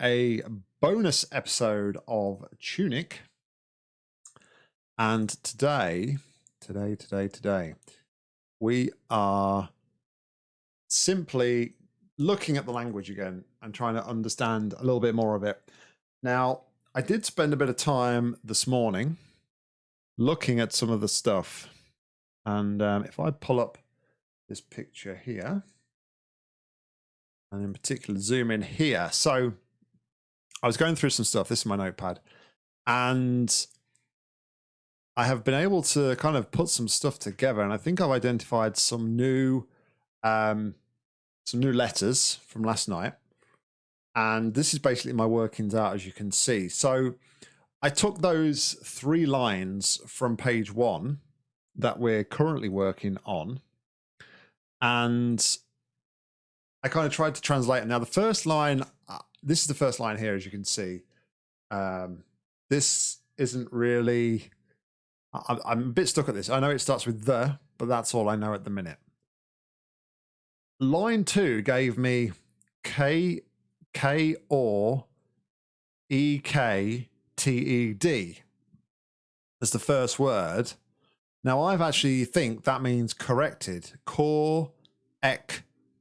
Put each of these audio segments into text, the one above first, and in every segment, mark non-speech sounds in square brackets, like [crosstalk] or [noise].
a bonus episode of Tunic. And today, today, today, today, we are simply looking at the language again and trying to understand a little bit more of it. Now, I did spend a bit of time this morning looking at some of the stuff. And um, if I pull up this picture here, and in particular zoom in here. So I was going through some stuff. This is my notepad. And I have been able to kind of put some stuff together. And I think I've identified some new um, some new letters from last night. And this is basically my workings out, as you can see. So I took those three lines from page one that we're currently working on. And I kind of tried to translate it. Now, the first line, this is the first line here, as you can see. Um, this isn't really, I, I'm a bit stuck at this. I know it starts with the, but that's all I know at the minute. Line two gave me K, K or E K T E D as the first word. Now, I've actually think that means corrected.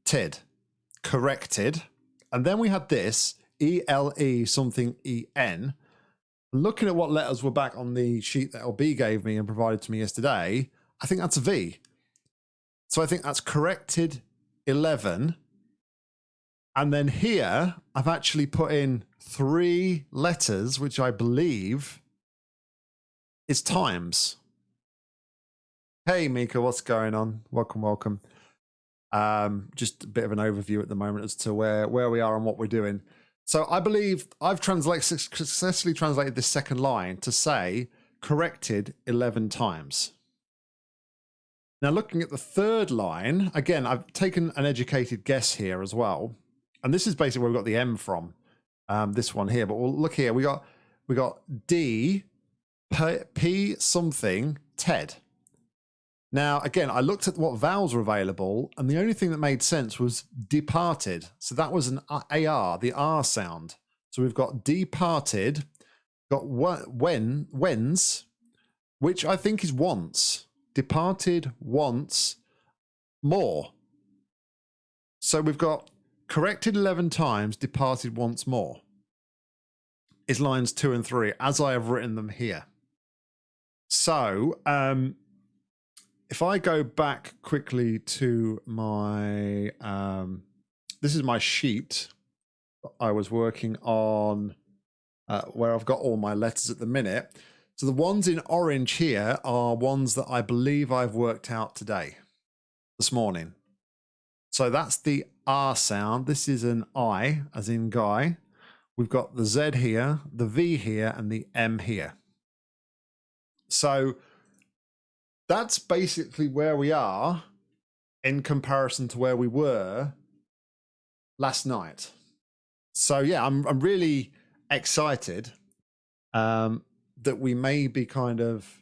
Tid corrected. And then we had this ELE something EN. Looking at what letters were back on the sheet that LB gave me and provided to me yesterday, I think that's a V. So I think that's corrected 11. And then here, I've actually put in three letters, which I believe is times. Hey, Mika, what's going on? Welcome, welcome. Um, just a bit of an overview at the moment as to where where we are and what we're doing. So I believe I've translated successfully translated this second line to say corrected 11 times. Now looking at the third line, again, I've taken an educated guess here as well. And this is basically where we got the M from, um, this one here. But we'll look here, we got we got D P, P something TED. Now, again, I looked at what vowels were available, and the only thing that made sense was departed. So that was an AR, the R sound. So we've got departed, got when, whens, which I think is once. Departed once more. So we've got corrected 11 times, departed once more. Is lines two and three, as I have written them here. So, um, if I go back quickly to my, um, this is my sheet I was working on uh, where I've got all my letters at the minute. So the ones in orange here are ones that I believe I've worked out today, this morning. So that's the R sound. This is an I, as in guy. We've got the Z here, the V here, and the M here. So that's basically where we are in comparison to where we were last night. So yeah, I'm I'm really excited um, that we may be kind of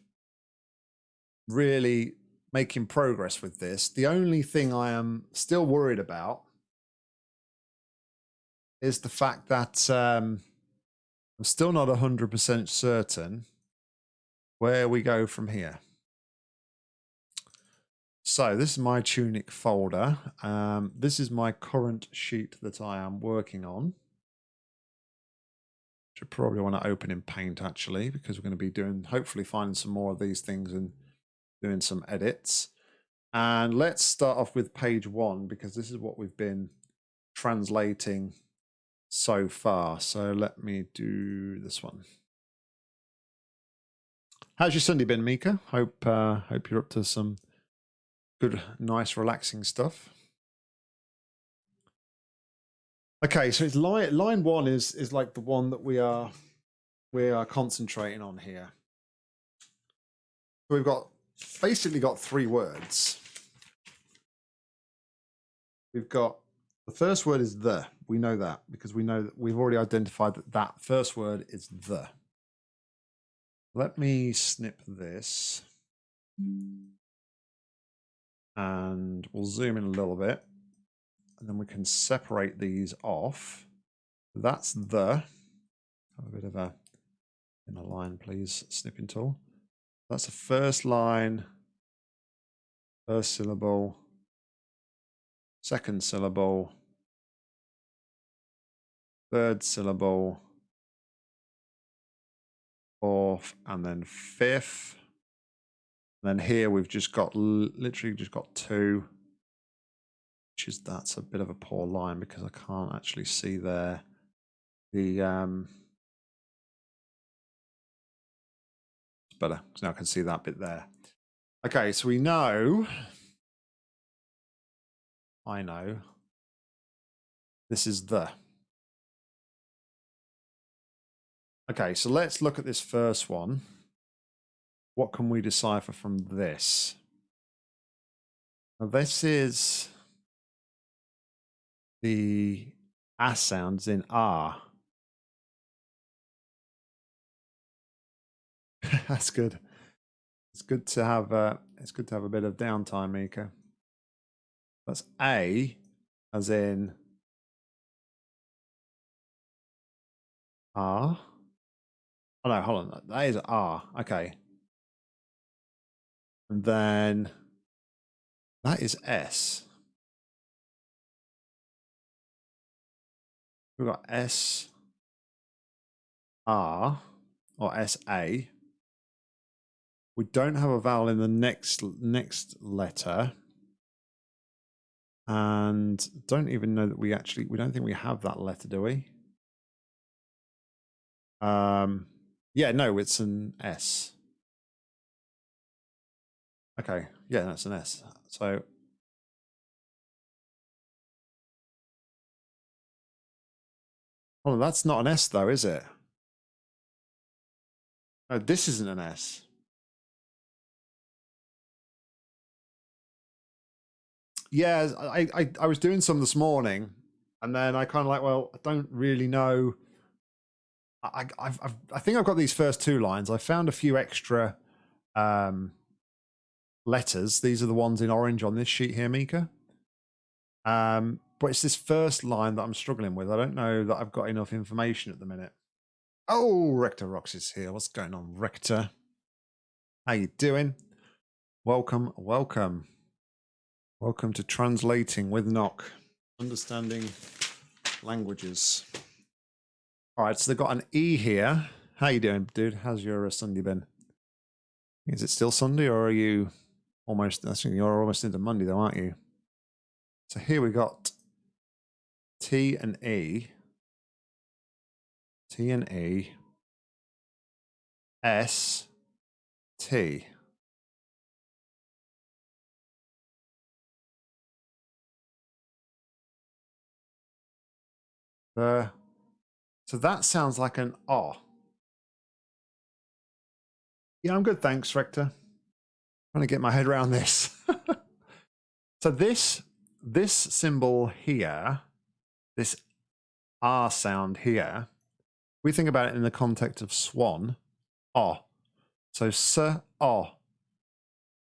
really making progress with this. The only thing I am still worried about is the fact that um, I'm still not 100% certain where we go from here. So this is my Tunic folder. Um, this is my current sheet that I am working on. Should probably want to open in Paint actually, because we're going to be doing, hopefully finding some more of these things and doing some edits. And let's start off with page one, because this is what we've been translating so far. So let me do this one. How's your Sunday been, Mika? Hope uh, hope you're up to some Good, nice, relaxing stuff. Okay, so it's line line one is is like the one that we are we are concentrating on here. We've got basically got three words. We've got the first word is the. We know that because we know that we've already identified that that first word is the. Let me snip this. Mm and we'll zoom in a little bit and then we can separate these off. That's the. Have a bit of a in a line, please. Snipping tool. That's the first line. First syllable. Second syllable. Third syllable. Fourth, and then fifth. And then here we've just got literally just got two, which is that's a bit of a poor line because I can't actually see there the um it's better because now I can see that bit there. Okay, so we know I know this is the Okay, so let's look at this first one. What can we decipher from this? Now this is the A sounds in R. [laughs] That's good. It's good to have uh, it's good to have a bit of downtime, Mika. That's A, as in R. Oh no, hold on. That is R. Okay. And then that is S. We've got S R or S A. We don't have a vowel in the next next letter. And don't even know that we actually we don't think we have that letter, do we? Um yeah, no, it's an S. Okay, yeah, that's an S. So Oh, that's not an S though, is it? No, this isn't an S. Yeah, I, I, I was doing some this morning, and then I kind of like, well, I don't really know. I, I've, I've, I think I've got these first two lines. I found a few extra um, letters. These are the ones in orange on this sheet here, Mika. Um, but it's this first line that I'm struggling with. I don't know that I've got enough information at the minute. Oh, Rector Rocks is here. What's going on, Rector? How you doing? Welcome, welcome. Welcome to Translating with Knock. Understanding languages. All right, so they've got an E here. How you doing, dude? How's your uh, Sunday been? Is it still Sunday or are you almost, think you're almost into Monday though, aren't you? So here we got T and E, T and E, S, T. Uh, so that sounds like an R. Yeah, I'm good, thanks, Rector trying to get my head around this. [laughs] so this this symbol here, this R sound here, we think about it in the context of swan, oh. So s oh,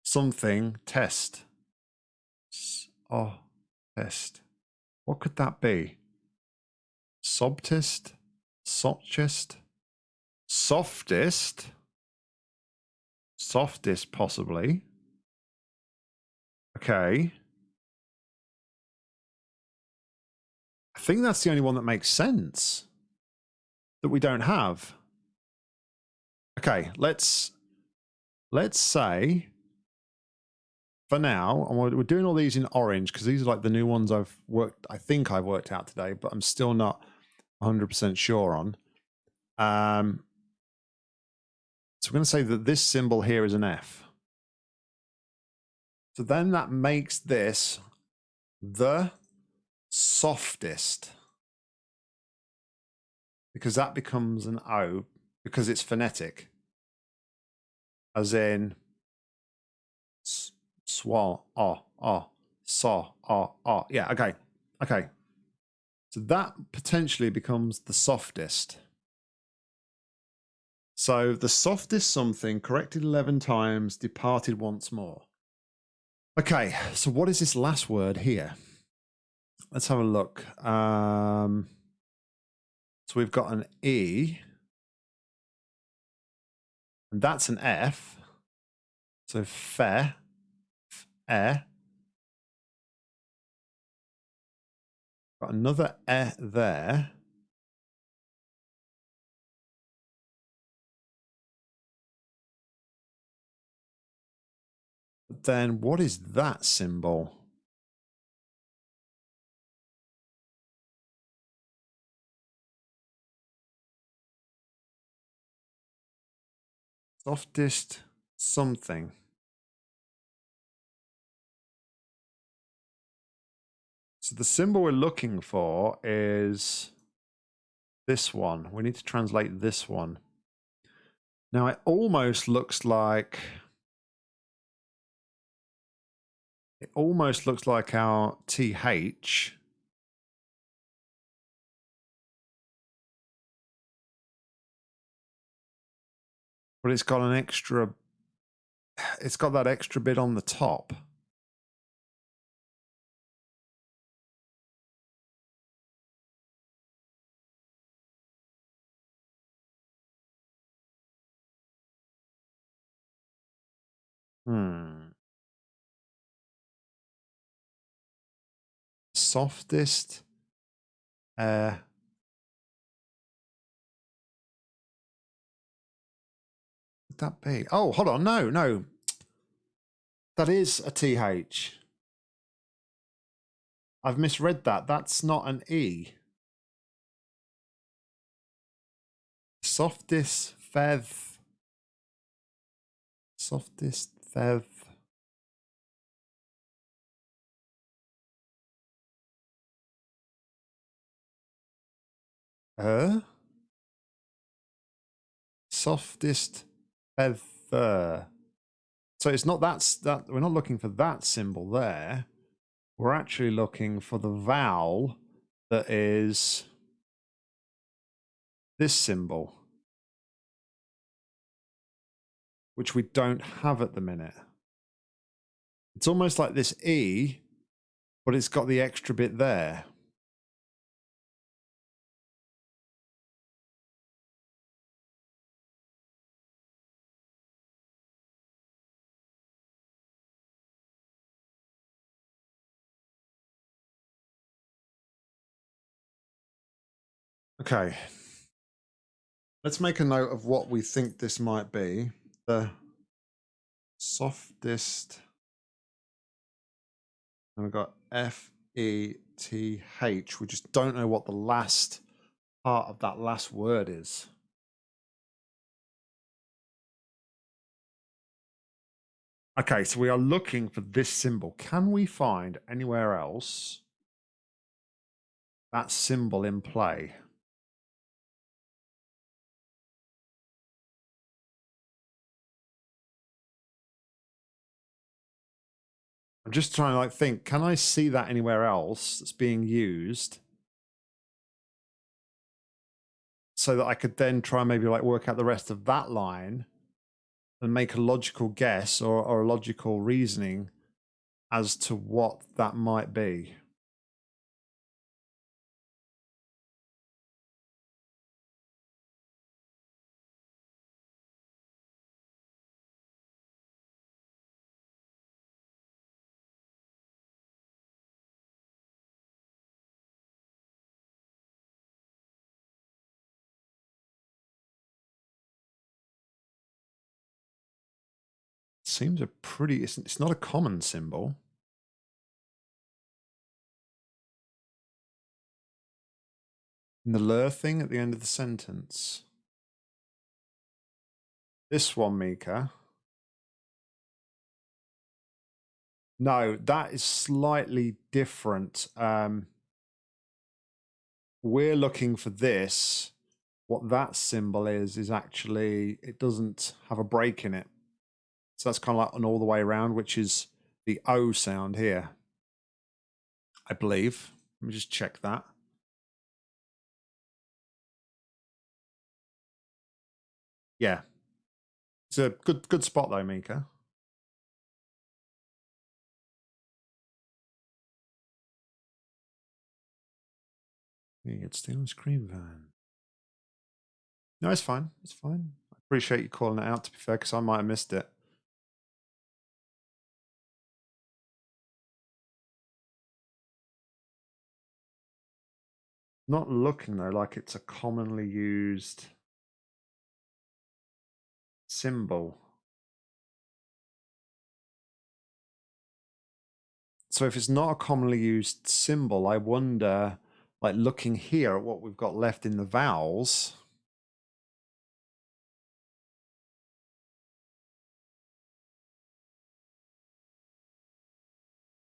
something test. Oh test. What could that be? Sobtist, softest, softest softest possibly. Okay. I think that's the only one that makes sense that we don't have. Okay, let's let's say for now, and we're doing all these in orange because these are like the new ones I've worked, I think I've worked out today, but I'm still not 100% sure on. Um, so we're going to say that this symbol here is an F. So then that makes this the softest because that becomes an O because it's phonetic. As in swa, oh, oh, saw, oh, oh. Yeah, okay. Okay. So that potentially becomes the softest. So the softest something corrected 11 times, departed once more. Okay, so what is this last word here? Let's have a look. Um, So we've got an E. And that's an F. So fe, e. Got another e there. Then what is that symbol? Softest something. So the symbol we're looking for is this one. We need to translate this one. Now it almost looks like it almost looks like our TH. But it's got an extra, it's got that extra bit on the top. Hmm. Softest. Uh. That be? Oh, hold on. No, no. That is a TH. I've misread that. That's not an E. Softest fev. Softest Fev. Uh? Softest feather. So it's not that's that we're not looking for that symbol there. We're actually looking for the vowel that is this symbol which we don't have at the minute. It's almost like this E, but it's got the extra bit there. Okay. Let's make a note of what we think this might be the softest. And we've got F E T H. We just don't know what the last part of that last word is. Okay, so we are looking for this symbol. Can we find anywhere else that symbol in play? I'm just trying to like think, can I see that anywhere else that's being used? So that I could then try and maybe like work out the rest of that line and make a logical guess or, or a logical reasoning as to what that might be. Seems a pretty, it's, it's not a common symbol. In the lur thing at the end of the sentence. This one, Mika. No, that is slightly different. Um, we're looking for this. What that symbol is, is actually, it doesn't have a break in it. So that's kind of like an all the way around, which is the O sound here. I believe. Let me just check that. Yeah. It's a good good spot though, Mika. You get still screen van. No, it's fine. It's fine. I appreciate you calling it out, to be fair, because I might have missed it. Not looking, though, like it's a commonly used symbol. So if it's not a commonly used symbol, I wonder, like looking here at what we've got left in the vowels,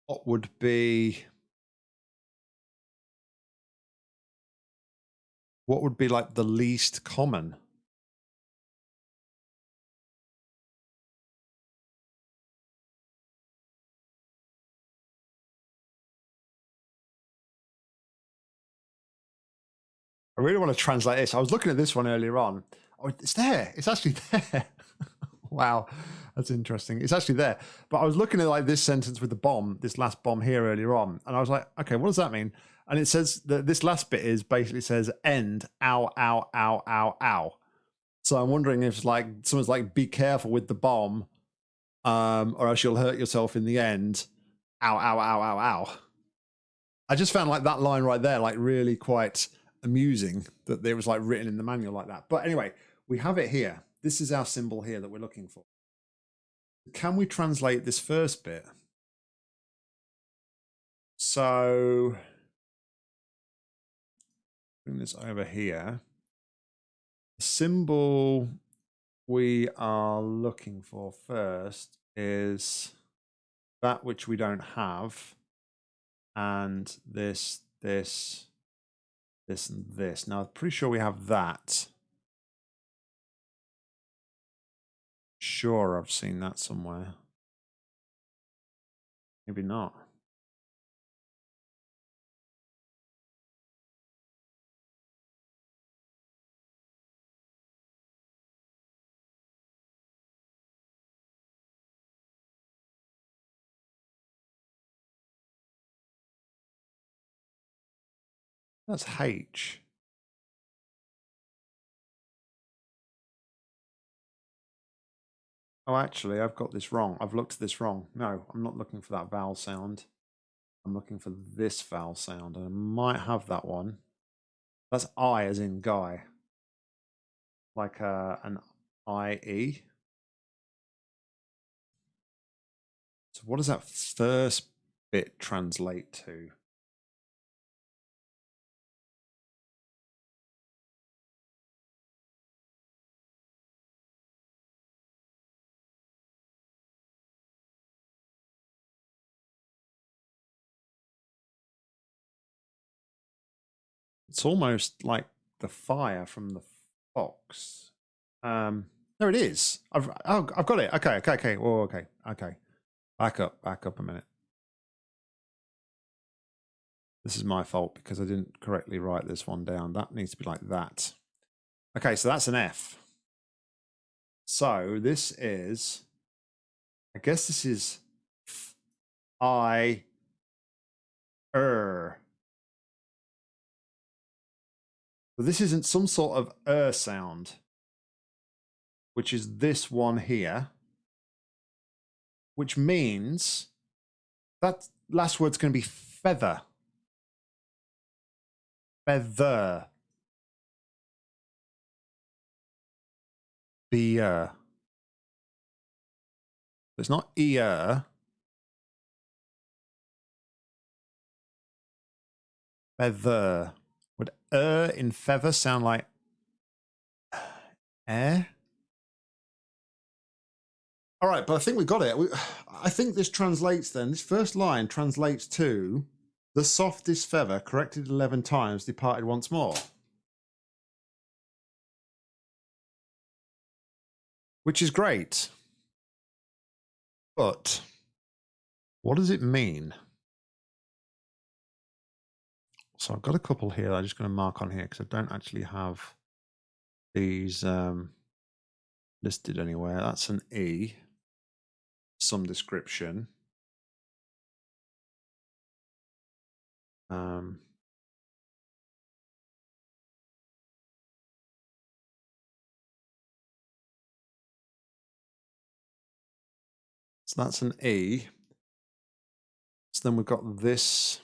what would be what would be like the least common? I really want to translate this. I was looking at this one earlier on. Oh, it's there. It's actually [laughs] there. wow. That's interesting. It's actually there. But I was looking at like this sentence with the bomb, this last bomb here earlier on, and I was like, okay, what does that mean? And it says that this last bit is basically says end, ow, ow, ow, ow, ow. So I'm wondering if like someone's like, be careful with the bomb, um, or else you'll hurt yourself in the end. Ow, ow, ow, ow, ow. I just found like that line right there, like really quite amusing that it was like written in the manual like that. But anyway, we have it here. This is our symbol here that we're looking for. Can we translate this first bit? So bring this over here. The symbol we are looking for first is that which we don't have and this, this, this and this. Now, I'm pretty sure we have that. Sure, I've seen that somewhere. Maybe not. That's H. Oh, actually, I've got this wrong. I've looked at this wrong. No, I'm not looking for that vowel sound. I'm looking for this vowel sound, and I might have that one. That's I as in guy. Like uh, an I-E. So what does that first bit translate to? It's almost like the fire from the fox. Um, there it is. I've oh, I've got it. Okay, okay, okay. Oh, okay, okay. Back up, back up a minute. This is my fault because I didn't correctly write this one down. That needs to be like that. Okay, so that's an F. So this is, I guess this is I, er. But this isn't some sort of er sound, which is this one here, which means that last word's going to be feather. Feather. Beer. It's not ear. Feather. Would er in feather sound like [sighs] air? All right, but I think we got it. We, [sighs] I think this translates then, this first line translates to the softest feather, corrected 11 times, departed once more. Which is great. But what does it mean? So I've got a couple here I'm just going to mark on here because I don't actually have these um, listed anywhere. That's an E, some description. Um, so that's an E. So then we've got this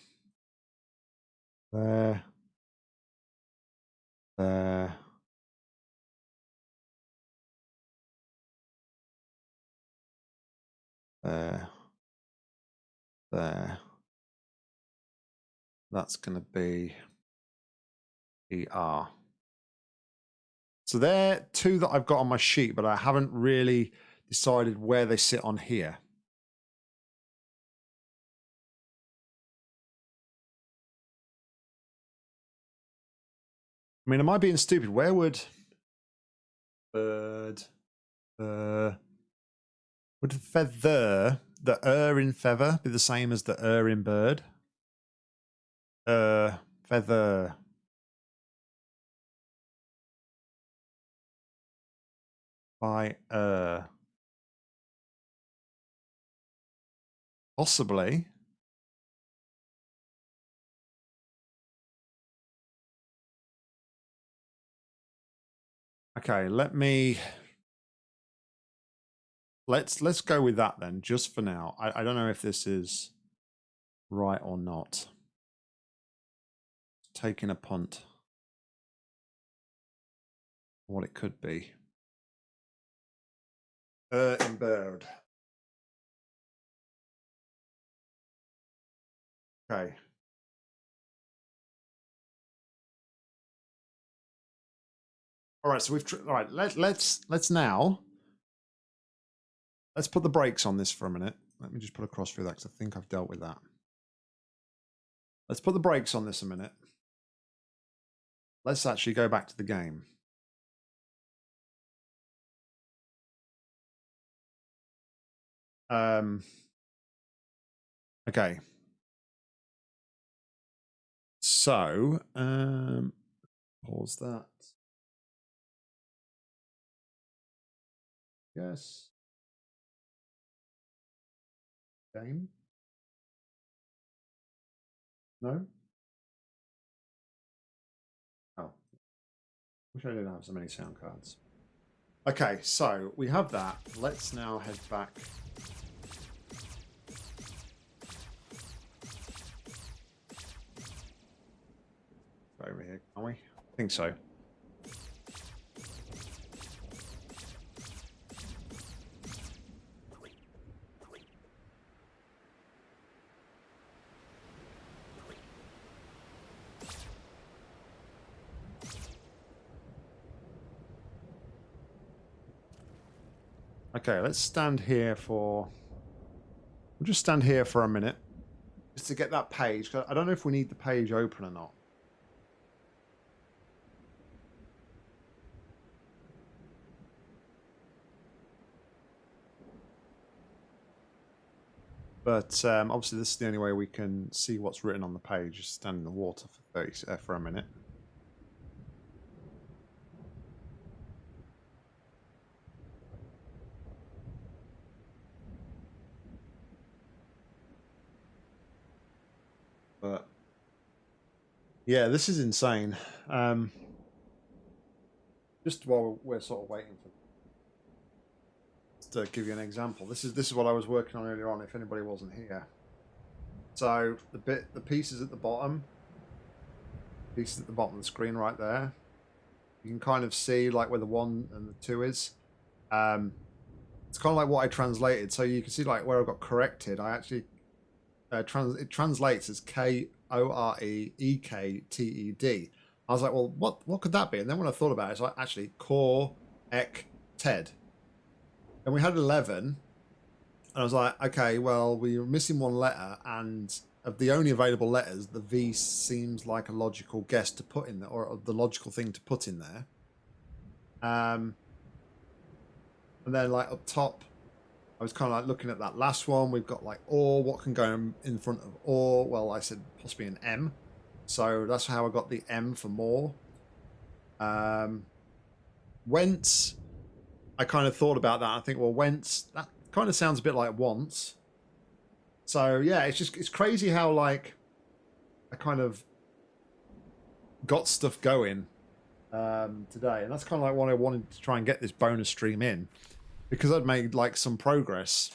there, there, there, there. That's going to be ER. So they're two that I've got on my sheet, but I haven't really decided where they sit on here. I mean, am I being stupid? Where would bird, uh, would feather, the er in feather be the same as the er in bird? Uh, feather. By uh. Possibly. Okay, let me let's let's go with that then, just for now. I, I don't know if this is right or not. Taking a punt. What it could be. Uh bird. Okay. All right, so we've all right. Let let's let's now let's put the brakes on this for a minute. Let me just put a cross through that because I think I've dealt with that. Let's put the brakes on this a minute. Let's actually go back to the game. Um. Okay. So, um, pause that. Yes. Game? No? Oh. Wish I didn't have so many sound cards. Okay, so we have that. Let's now head back. Over here, can we? I think so. Okay, let's stand here for... We'll just stand here for a minute. Just to get that page. I don't know if we need the page open or not. But um, obviously this is the only way we can see what's written on the page. Just stand in the water for, 30, uh, for a minute. But yeah, this is insane. Um, just while we're sort of waiting for to give you an example, this is this is what I was working on earlier on. If anybody wasn't here, so the bit the pieces at the bottom, pieces at the bottom of the screen right there, you can kind of see like where the one and the two is. Um, it's kind of like what I translated, so you can see like where I got corrected. I actually uh, trans it translates as K O R E E K T E D. I was like, well, what what could that be? And then when I thought about it, it's like actually core ek ted. And we had eleven, and I was like, okay, well, we were missing one letter, and of the only available letters, the V seems like a logical guess to put in there, or the logical thing to put in there. Um, and then like up top, I was kind of like looking at that last one. We've got like or, what can go in front of or? Well, I said possibly an M. So that's how I got the M for more. Um, whence, I kind of thought about that. I think, well, whence, that kind of sounds a bit like once. So yeah, it's just, it's crazy how like I kind of got stuff going um, today. And that's kind of like what I wanted to try and get this bonus stream in because I'd made like some progress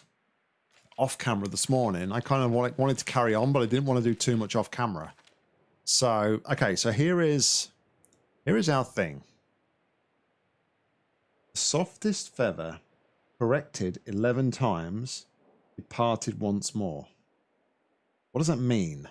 off camera this morning. I kind of wanted, to carry on, but I didn't want to do too much off camera. So, okay, so here is here is our thing. The softest feather corrected 11 times, departed once more. What does that mean?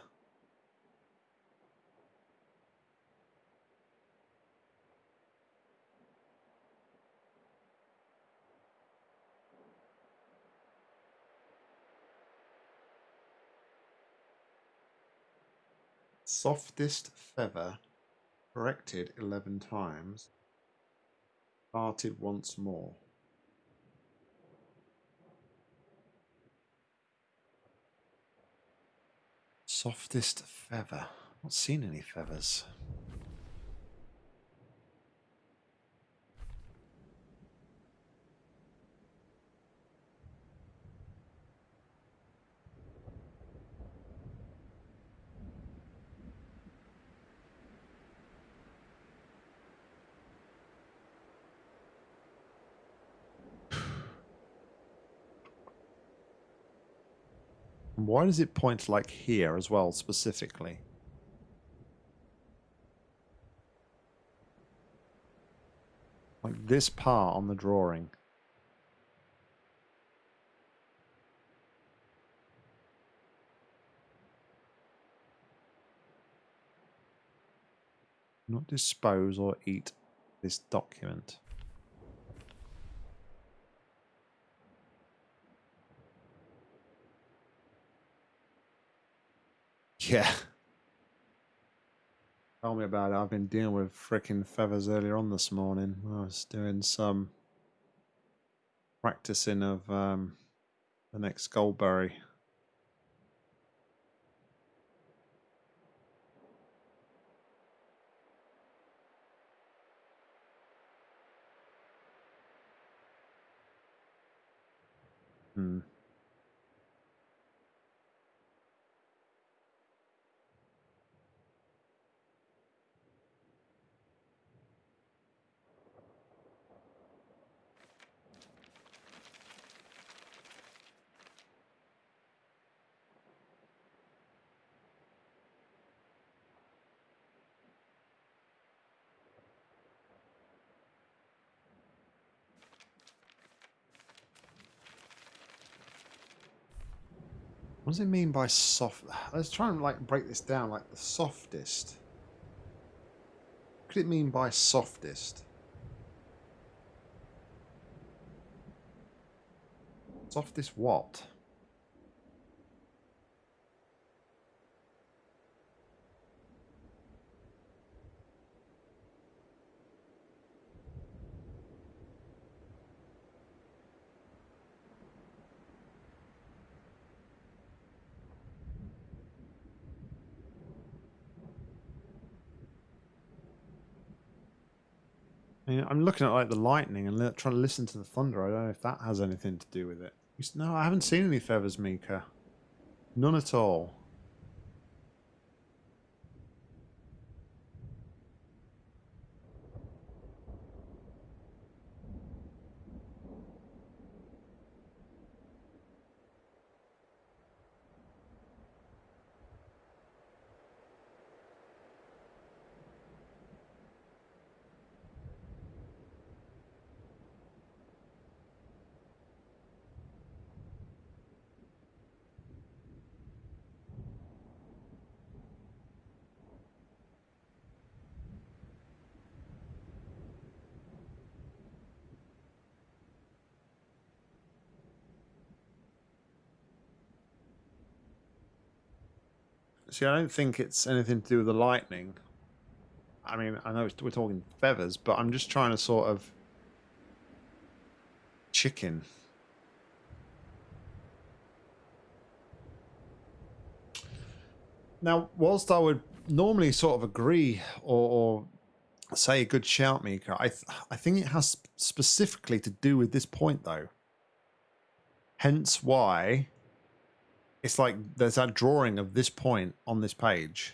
Softest feather corrected 11 times, parted once more. Softest feather. Not seen any feathers. Why does it point like here as well, specifically? Like this part on the drawing. Not dispose or eat this document. Yeah. Tell me about it. I've been dealing with freaking feathers earlier on this morning. I was doing some practicing of um, the next Goldberry. Hmm. What does it mean by soft? Let's try and like break this down. Like the softest. What could it mean by softest? Softest what? Mean, I'm looking at like the lightning and trying to listen to the thunder. I don't know if that has anything to do with it. No, I haven't seen any feathers, Mika. None at all. See, I don't think it's anything to do with the lightning. I mean, I know we're talking feathers, but I'm just trying to sort of... Chicken. Now, whilst I would normally sort of agree or, or say a good shout, Mika, I, th I think it has specifically to do with this point, though. Hence why it's like there's that drawing of this point on this page.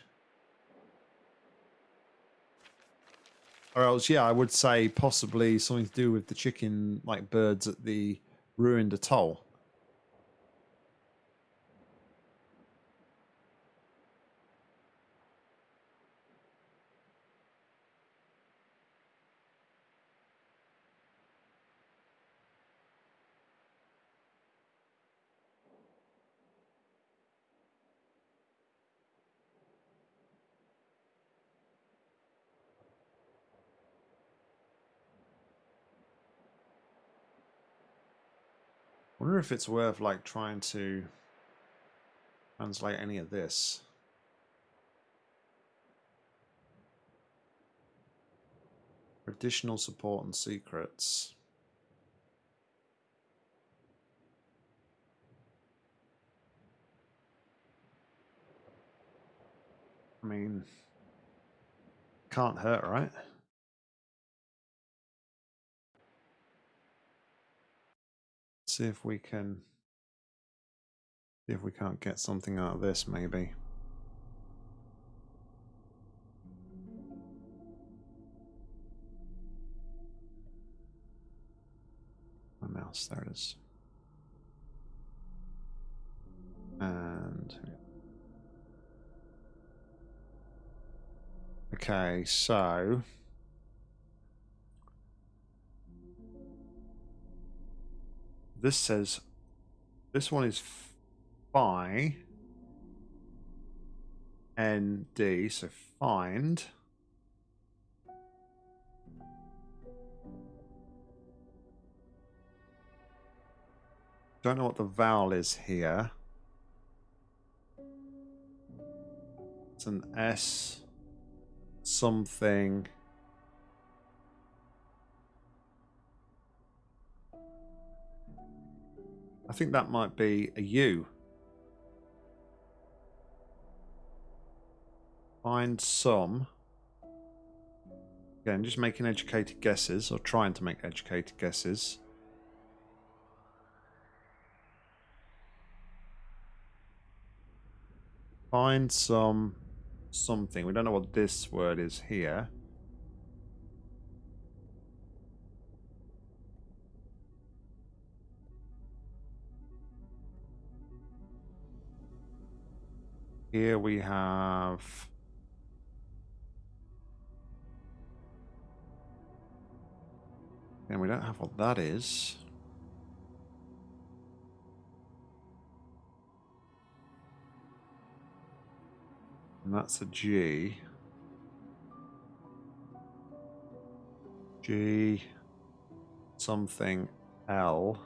Or else, yeah, I would say possibly something to do with the chicken, like birds at the ruined atoll. Wonder if it's worth like trying to translate any of this. Additional support and secrets. I mean, can't hurt, right? See if we can see if we can't get something out of this maybe. My mouse, there it is. And okay, so this says this one is phi ND, so find. Don't know what the vowel is here. It's an S something. I think that might be a U. Find some. Again, just making educated guesses, or trying to make educated guesses. Find some something. We don't know what this word is here. Here we have... And we don't have what that is. And that's a G. G something L.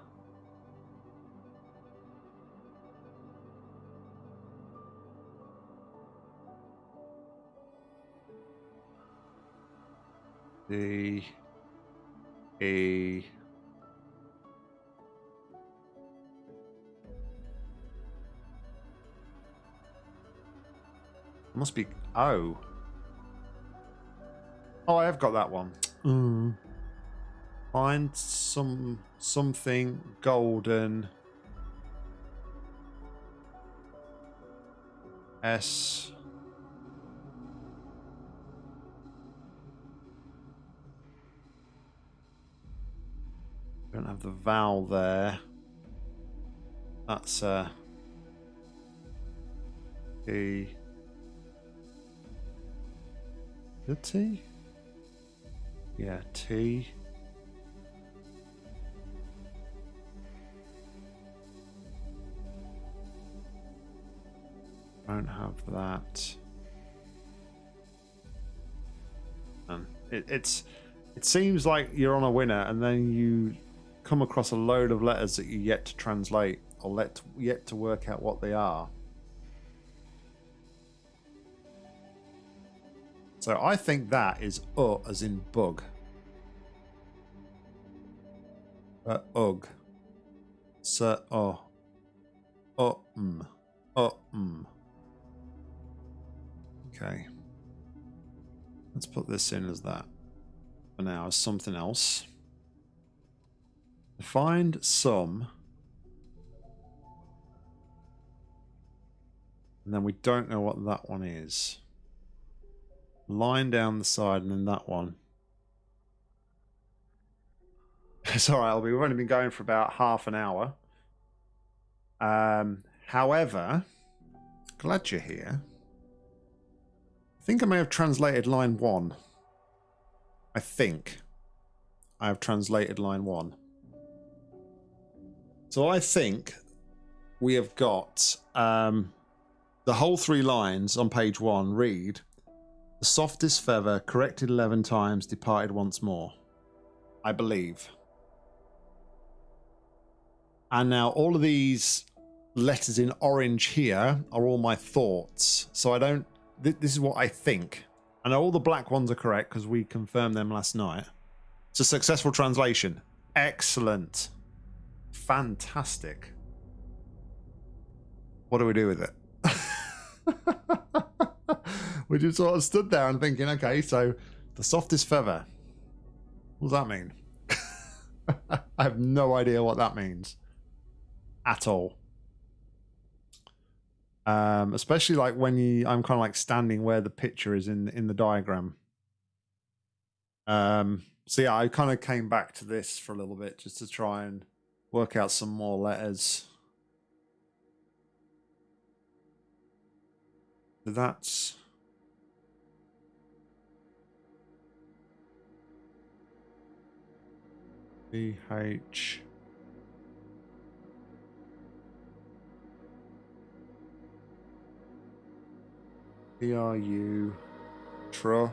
the a must be oh. Oh I have got that one. Mm. find some something golden. S Have the vowel there. That's uh, T. The T? Yeah, T. Don't have that. And it, it's it seems like you're on a winner, and then you come across a load of letters that you yet to translate or let yet to work out what they are. So I think that is uh as in bug. Uh, ugh. So, oh. Oh, mm. Okay. Let's put this in as that. For now, as something else. Find some. And then we don't know what that one is. Line down the side and then that one. [laughs] It's all right, We've only been going for about half an hour. Um, however, glad you're here. I think I may have translated line one. I think I have translated line one. So I think we have got um, the whole three lines on page one read The softest feather, corrected 11 times, departed once more. I believe. And now all of these letters in orange here are all my thoughts. So I don't. Th- this is what I think. And all the black ones are correct because we confirmed them last night. It's a successful translation. Excellent. Fantastic. What do we do with it? [laughs] we just sort of stood there and thinking, okay, so the softest feather. What does that mean? [laughs] I have no idea what that means at all. Um, especially like when you, I'm kind of like standing where the picture is in in the diagram. Um, so yeah, I kind of came back to this for a little bit just to try and work out some more letters. That's B H P R U Tro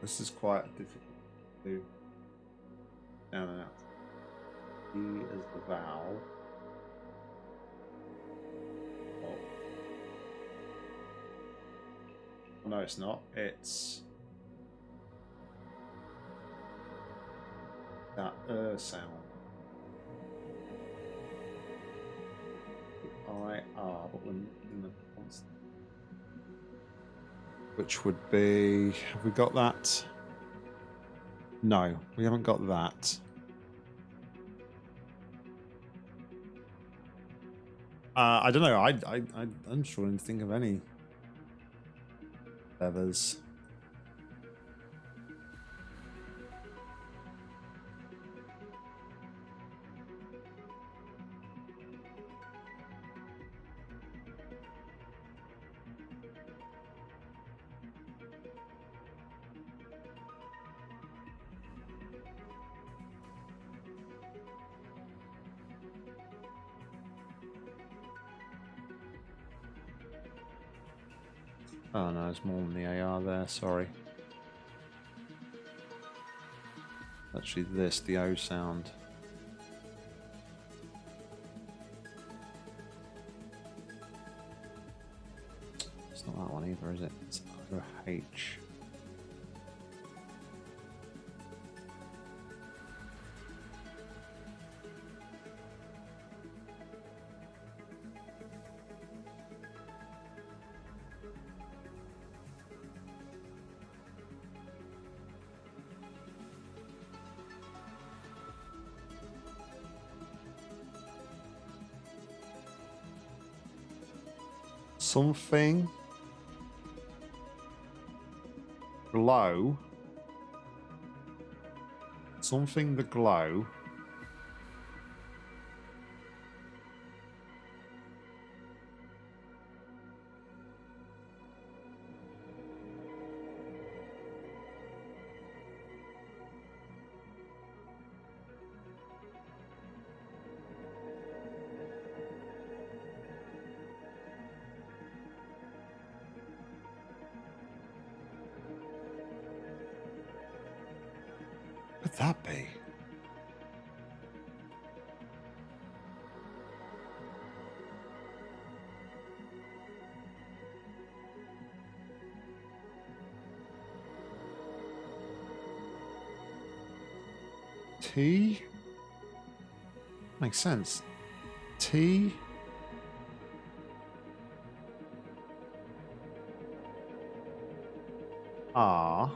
This is quite difficult to do. No, no, no. E is the vowel. Oh. No, it's not. It's that er sound. I R, but when in the constant. Which would be. Have we got that? No, we haven't got that. Uh, I don't know. I, I, I, I'm struggling to think of any feathers. Oh more than the AR there, sorry. Actually this, the O sound. It's not that one either, is it? It's O H. something glow. Something the glow makes sense. T R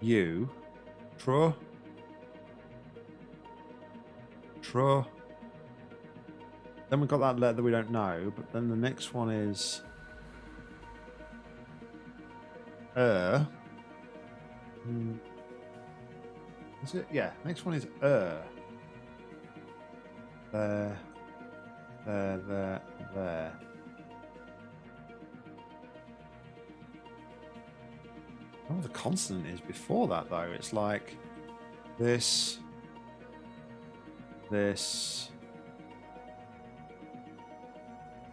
U Tro Tro Then we've got that letter we don't know, but then the next one is Er. Is it? Yeah. Next one is Er. There. There. There. There. Know the consonant is before that though. It's like this, this,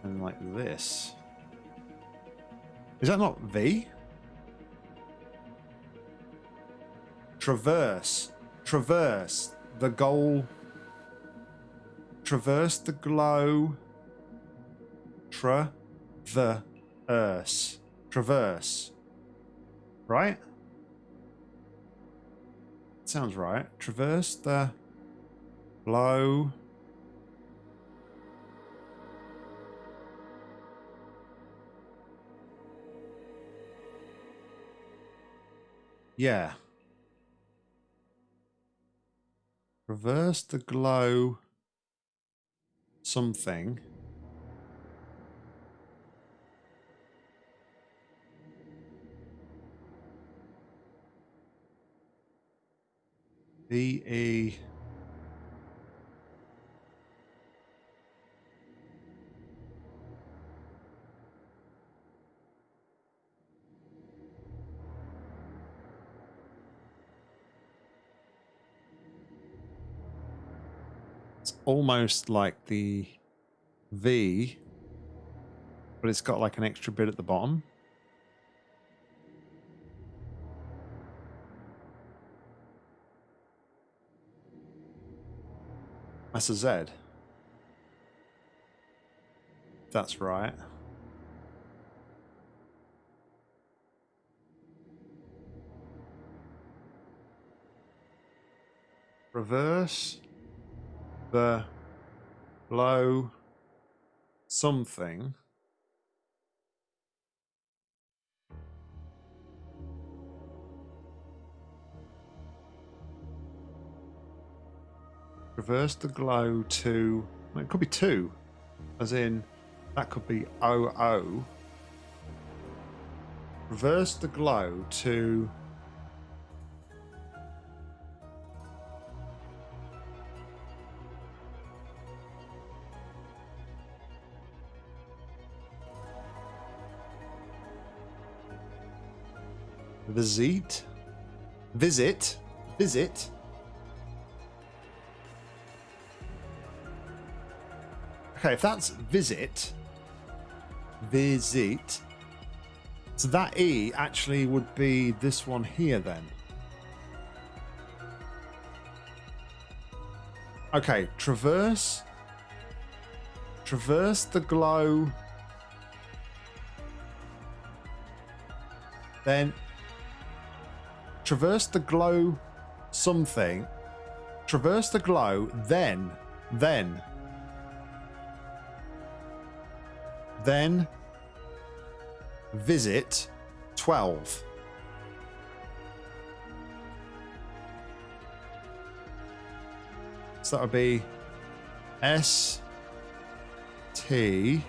and like this. Is that not V? Traverse. Traverse. The goal. Traverse the glow. Tra. The. Earth. Traverse. Right? Sounds right. Traverse the. Glow. Yeah. Reverse the glow something. V almost like the V, but it's got like an extra bit at the bottom. That's a Z. That's right. Reverse the blow something. Reverse the glow to well, it could be two as in that could be OO reverse the glow to Visit. Visit. Visit. Okay, if that's visit, visit, so that E actually would be this one here then. Okay, traverse, traverse the glow, then traverse the glow something, traverse the glow, then, then, then visit 12. So that would be S T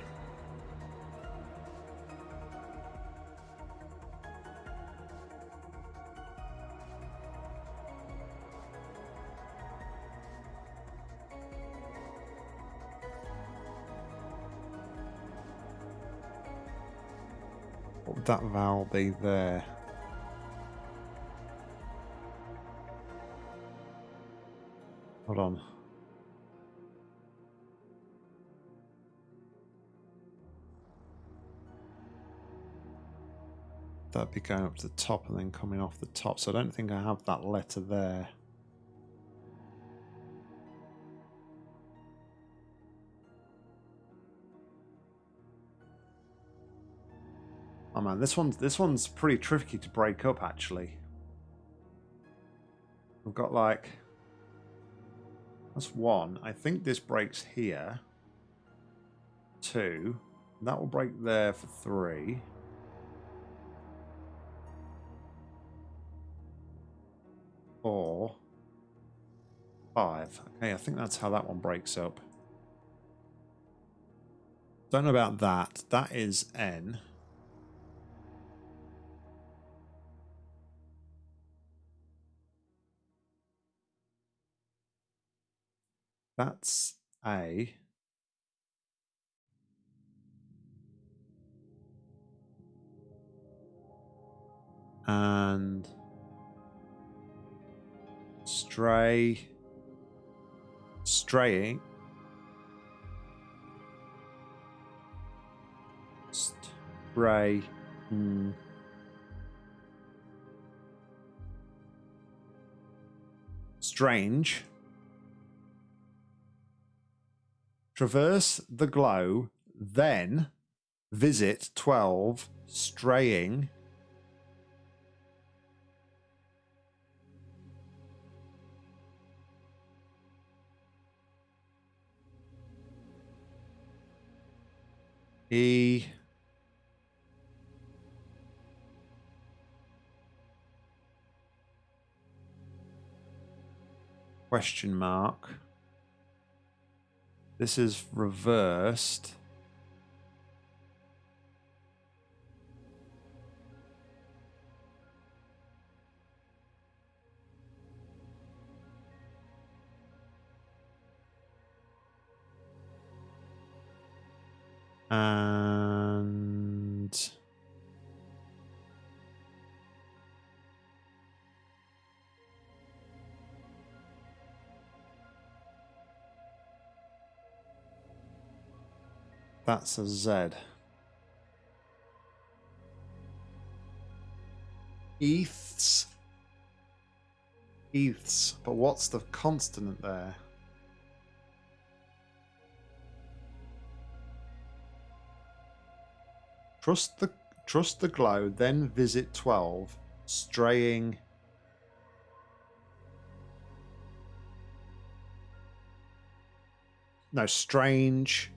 that vowel be there? Hold on. That'd be going up to the top and then coming off the top. So I don't think I have that letter there. Oh man, this one's this one's pretty tricky to break up actually. We've got like that's one. I think this breaks here. Two. That will break there for three. Four. Five. Okay, I think that's how that one breaks up. Don't know about that. That is N. That's A. And stray, straying, stray, Hmm. Strange. Traverse the glow, then visit 12, straying. E question mark. This is reversed. And that's a Z. ETHs. ETHs. But what's the consonant there? Trust the trust the glow, then visit twelve, straying. No, strange.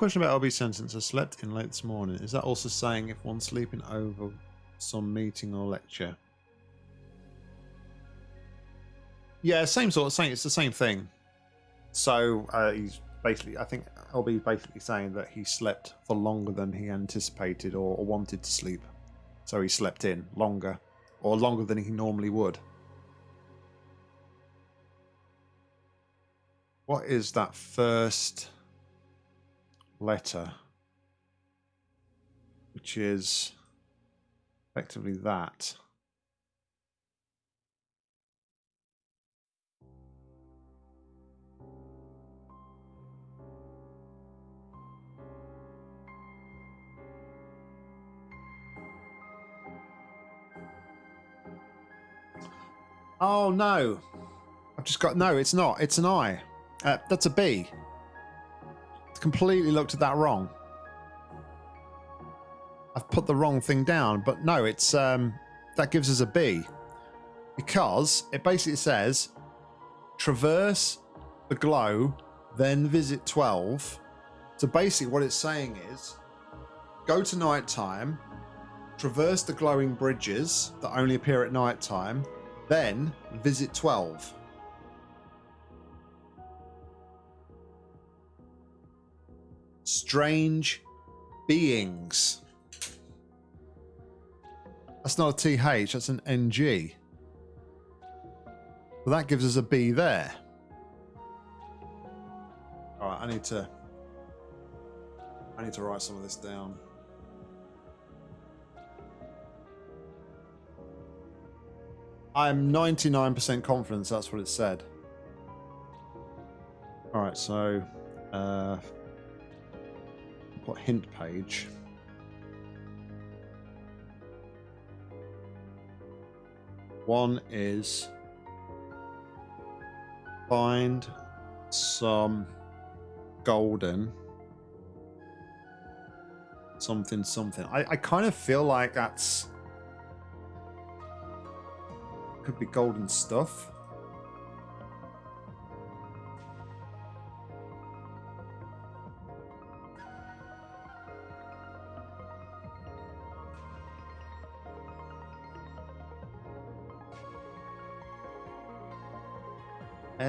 Question about LB sentence. I slept in late this morning. Is that also saying if one's sleeping over some meeting or lecture? Yeah, same sort of thing. It's the same thing. So uh, he's basically, I think LB basically saying that he slept for longer than he anticipated or, or wanted to sleep. So he slept in longer or longer than he normally would. What is that first letter? Which is effectively that. Oh no! I've just got no. It's not. It's an I. Uh, that's a B. Completely looked at that wrong. I've put the wrong thing down, but no, it's um, that gives us a B because it basically says traverse the glow, then visit 12. So basically, what it's saying is go to night time, traverse the glowing bridges that only appear at night time, then visit 12. Strange beings. That's not a TH, that's an NG. Well, that gives us a B there. All right, I need to I need to write some of this down. I'm 99% confident that's what it said. All right, so uh, put hint page. One is find some golden something something. I, I kind of feel like that's could be golden stuff.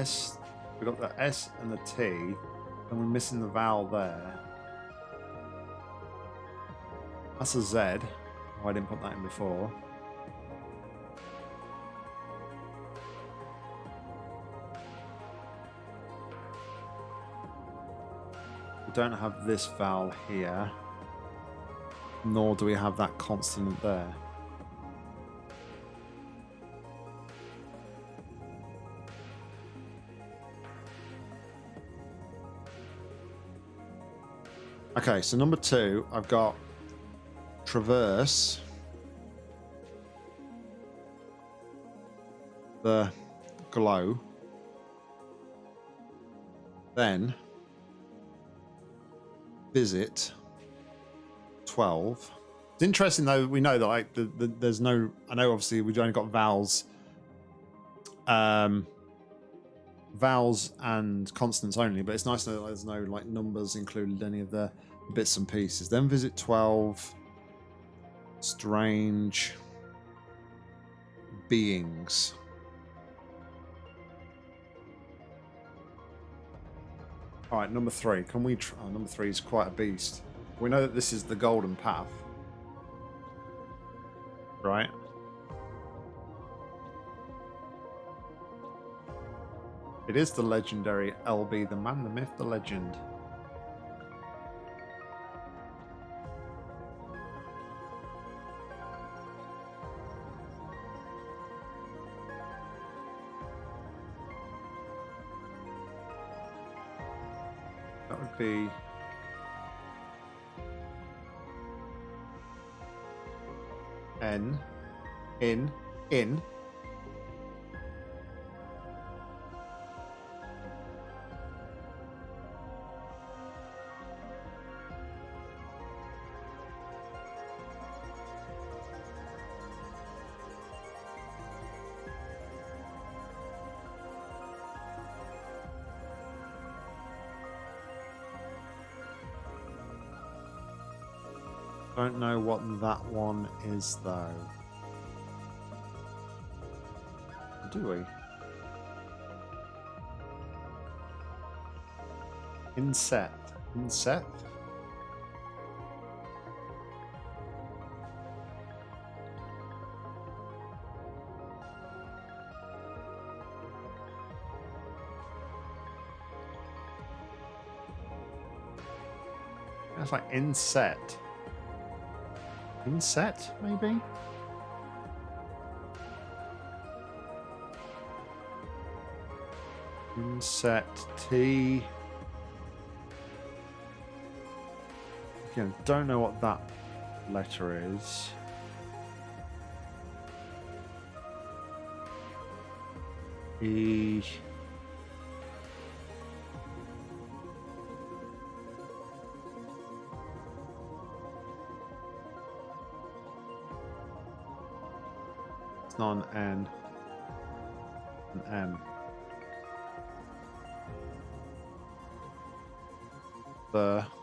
S, we got the S and the T, and we're missing the vowel there. That's a Z. Oh, I didn't put that in before. We don't have this vowel here, nor do we have that consonant there. Okay, so number two, I've got traverse the glow. Then visit 12. It's interesting though, we know that like the, the, there's no, I know obviously we've only got vowels, um, vowels and consonants only, but it's nice to know that there's no like numbers included any of the bits and pieces. Then visit 12 strange beings. All right, number three. Can we? Oh, number three is quite a beast. We know that this is the golden path, right? It is the legendary LB, the man, the myth, the legend. That would be. N. In. In. What that one is though. Do we? Inset. Inset? That's like inset. Inset, maybe? Inset T. Again, don't know what that letter is. E. It's not an N. An M. Um, the.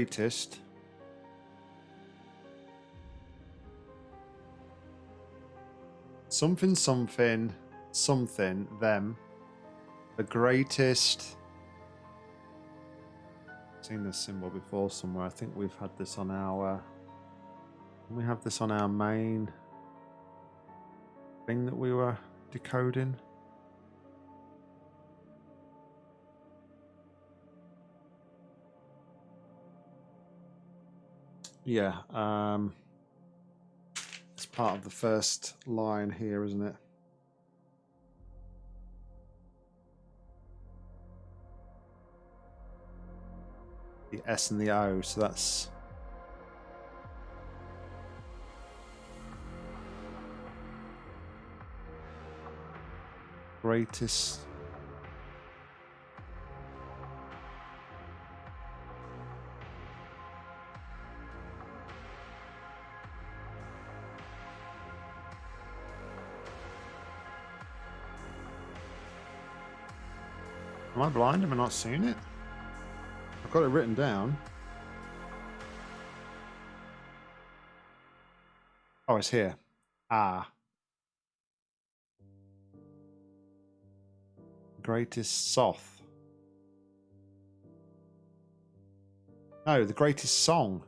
Greatest. Something, something, something, them. The greatest. Seen this symbol before somewhere. I think we've had this on our. We have this on our main thing that we were decoding. Yeah, um, it's part of the first line here, isn't it? The S and the O, so that's greatest. I blind? Am I not seeing it? I've got it written down. Oh, it's here. Ah. Greatest Soth. No, the greatest song.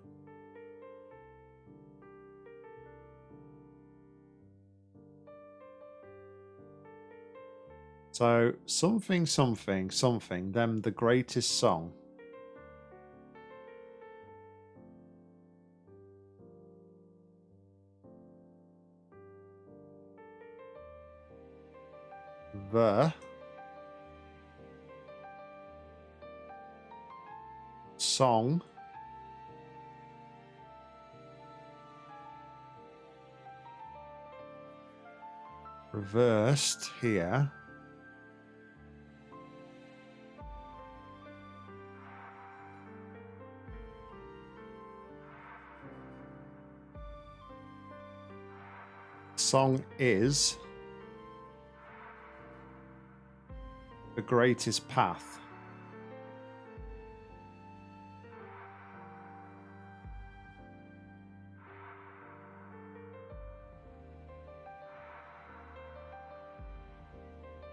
So something, something, something, them the greatest song. The song reversed here. The song is the greatest path.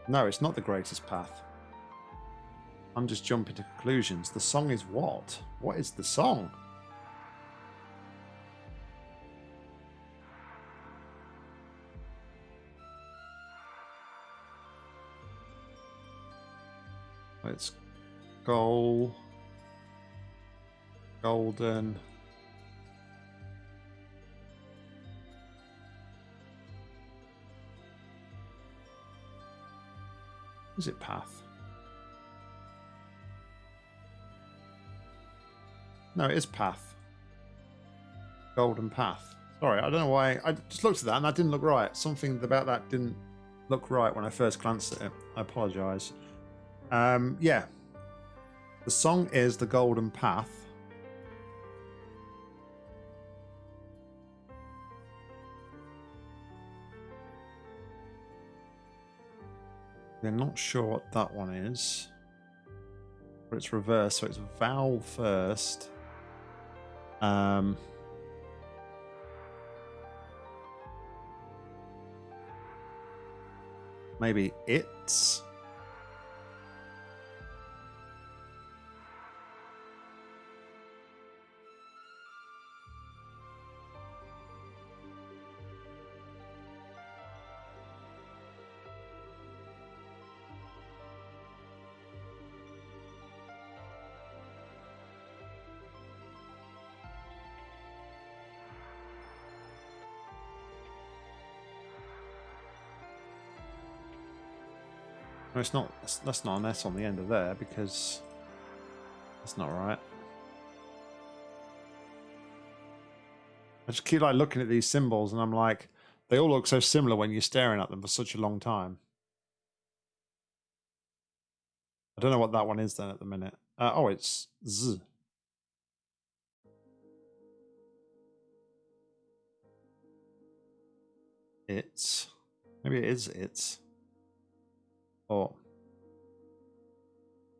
No, it's not the greatest path. I'm just jumping to conclusions. The song is what? What is the song? Goal, golden. Is it path? No, it is path. Golden path. Sorry, I don't know why. I just looked at that and that didn't look right. Something about that didn't look right when I first glanced at it. I apologise. Um, yeah. The song is The Golden Path. We're not sure what that one is. But it's reversed, so it's vowel first. Um, maybe it's. It's not. That's, that's not an S on the end of there because that's not right. I just keep like looking at these symbols and I'm like, they all look so similar when you're staring at them for such a long time. I don't know what that one is then at the minute. Uh, oh, it's Z. It's maybe it is it's. Or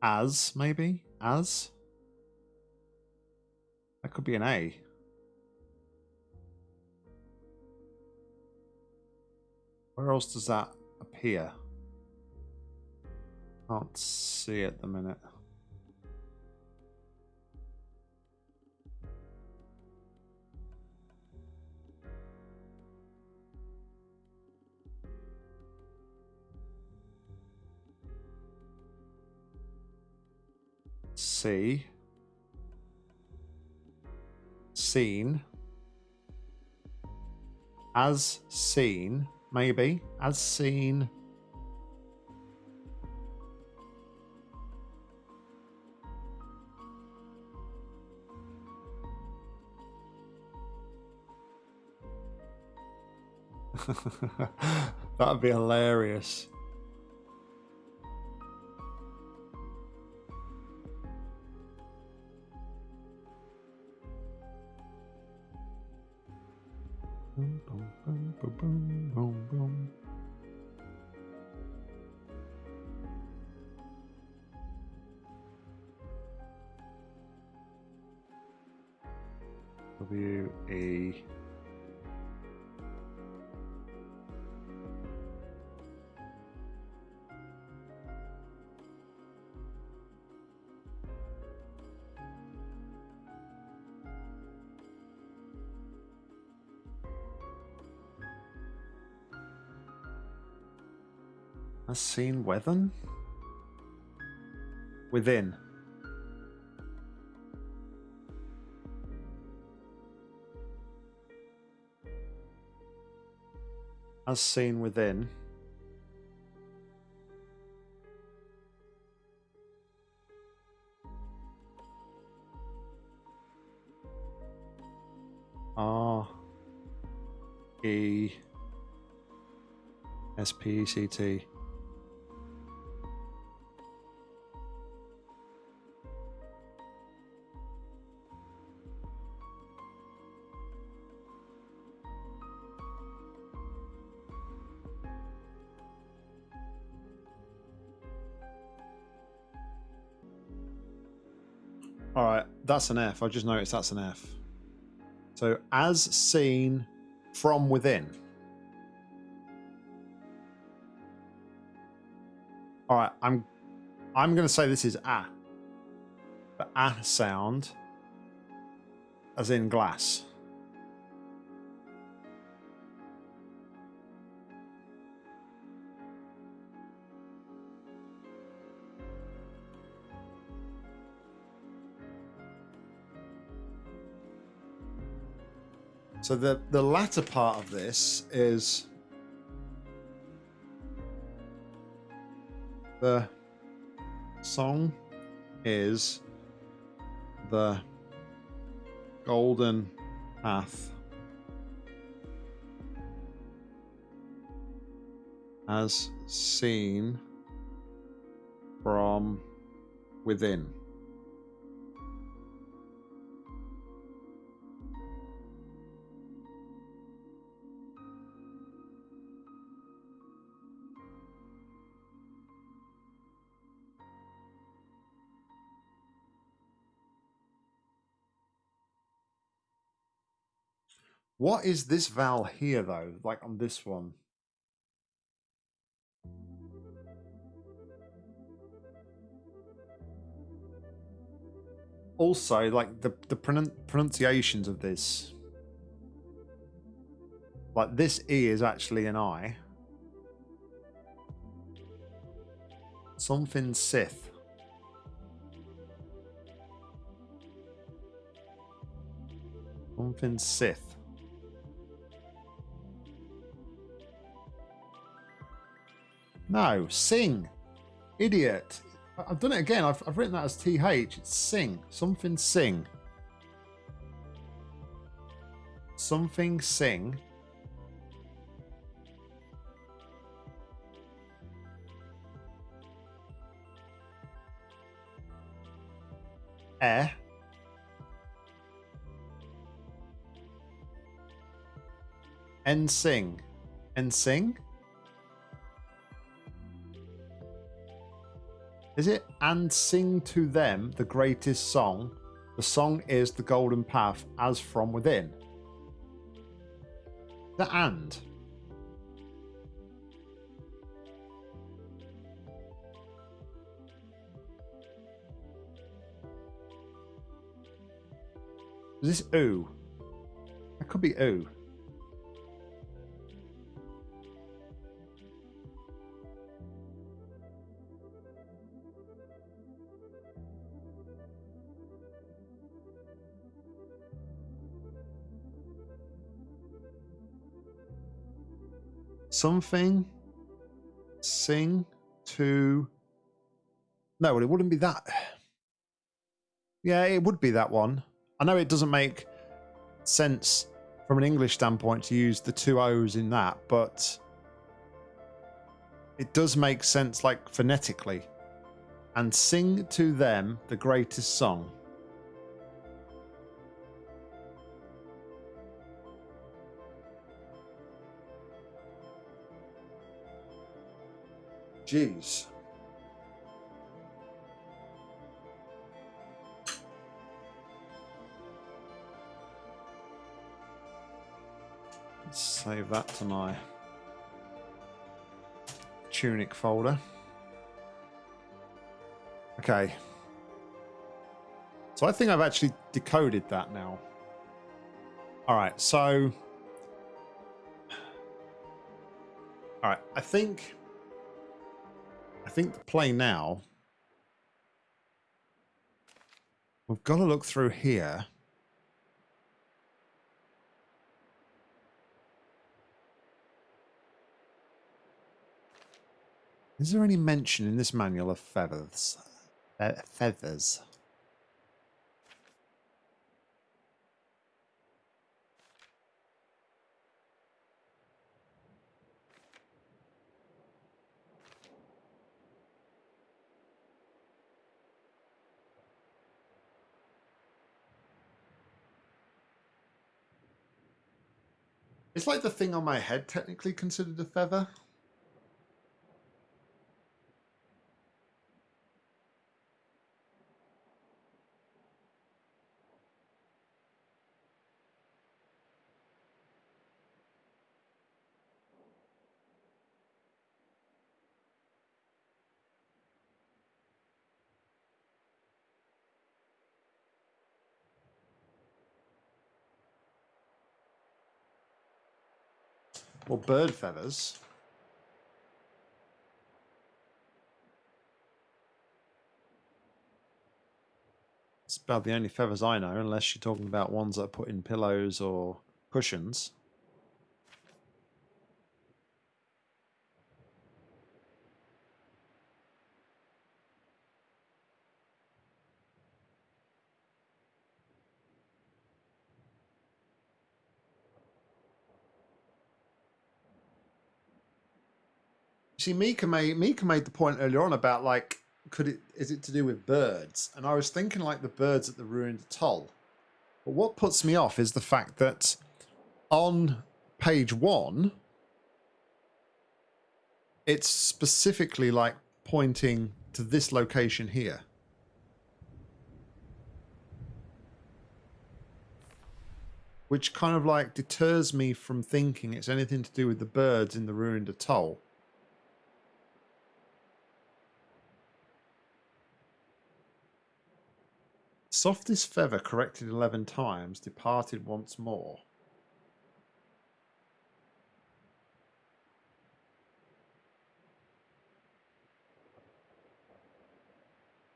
as, maybe? As? That could be an A. Where else does that appear? Can't see at the minute. See. Seen. As seen, maybe. As seen. [laughs] That'd be hilarious. Seen within? Within. As seen within. R E S P E C T. that's an F. I just noticed that's an F. So, as seen from within. All right, I'm I'm going to say this is a. The a sound as in glass. So the the latter part of this is the song is the golden path as seen from within. What is this vowel here, though? Like on this one? Also, like the, the pronun pronunciations of this. Like this E is actually an I. Something Sith. Something Sith. No, sing. Idiot. I've done it again. I've, I've written that as TH. It's sing. Something sing. Something sing. Eh. And sing. And sing? Is it and sing to them the greatest song? The song is the golden path as from within. The and. Is this ooh? That could be ooh. Something sing to no it wouldn't be that. Yeah it would be that one. I know it doesn't make sense from an english standpoint to use the two o's in that but it does make sense like phonetically. And sing to them the greatest song Jeez. Let's save that to my tunic folder. Okay. So I think I've actually decoded that now. All right, so... All right, I think I think the play now. We've got to look through here. Is there any mention in this manual of feathers? Fe feathers. It's like the thing on my head technically considered a feather. Or bird feathers. It's about the only feathers I know, unless you're talking about ones that are put in pillows or cushions. See, Mika made Mika made the point earlier on about like, could it is it to do with birds? And I was thinking like the birds at the ruined atoll. But what puts me off is the fact that on page one, it's specifically like pointing to this location here. Which kind of like deters me from thinking it's anything to do with the birds in the ruined atoll. Softest feather corrected 11 times, departed once more.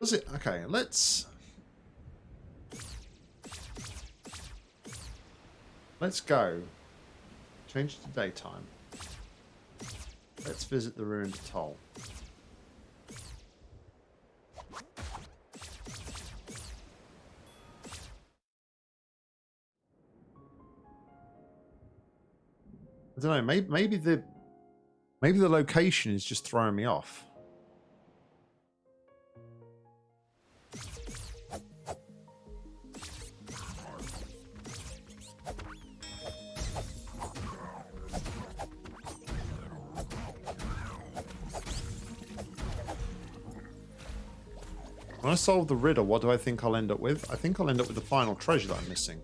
Was it? Okay, let's... Let's go. Change to daytime. Let's visit the ruined atoll. I don't know. Maybe maybe the maybe the location is just throwing me off. When I solve the riddle, what do I think I'll end up with? I think I'll end up with the final treasure that I'm missing.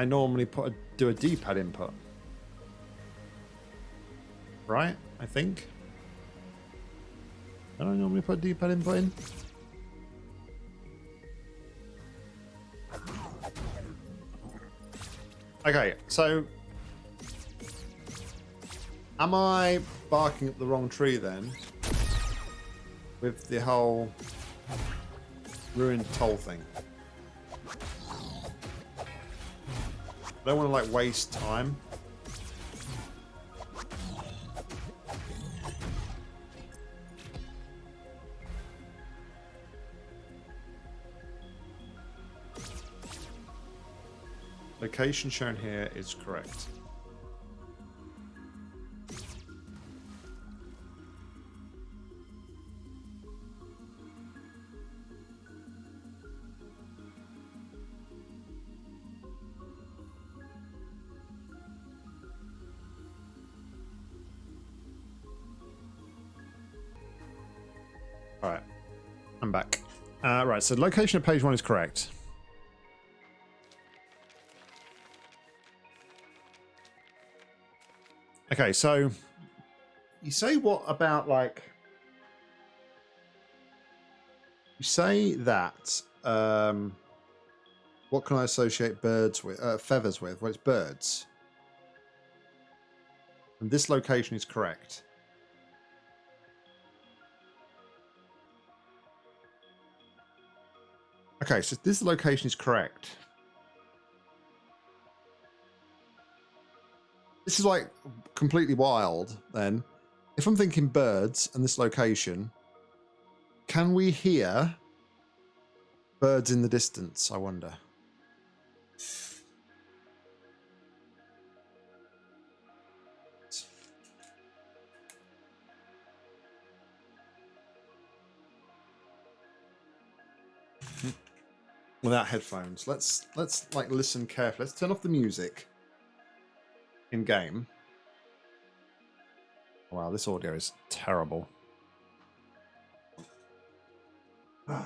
I normally put a, do a D-pad input. Right, I think. Don't I normally put a D-pad input in? Okay, so am I barking up the wrong tree then? With the whole ruined toll thing. I don't want to like waste time. Location shown here is correct. Uh, right, so location of page one is correct. Okay, so you say what about like you say that um what can I associate birds with uh, feathers with? Well, it's birds. And this location is correct. Okay, so this location is correct. This is like completely wild then. If I'm thinking birds and this location, can we hear birds in the distance, I wonder? Without headphones. Let's let's like listen carefully. Let's turn off the music in game. Wow, this audio is terrible. [sighs]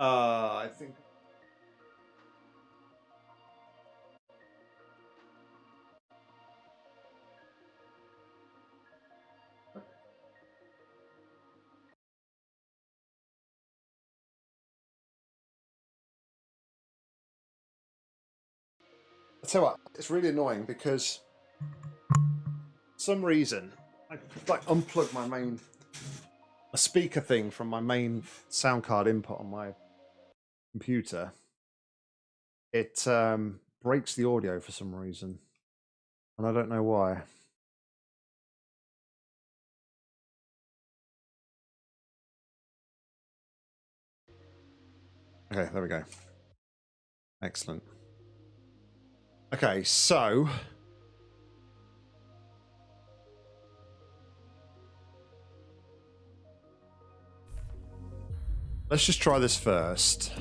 Uh, tell what, it's really annoying because some reason I like unplug my main a speaker thing from my main sound card input on my computer. It um, breaks the audio for some reason, and I don't know why. Okay, there we go. Excellent. Okay, so let's just try this first.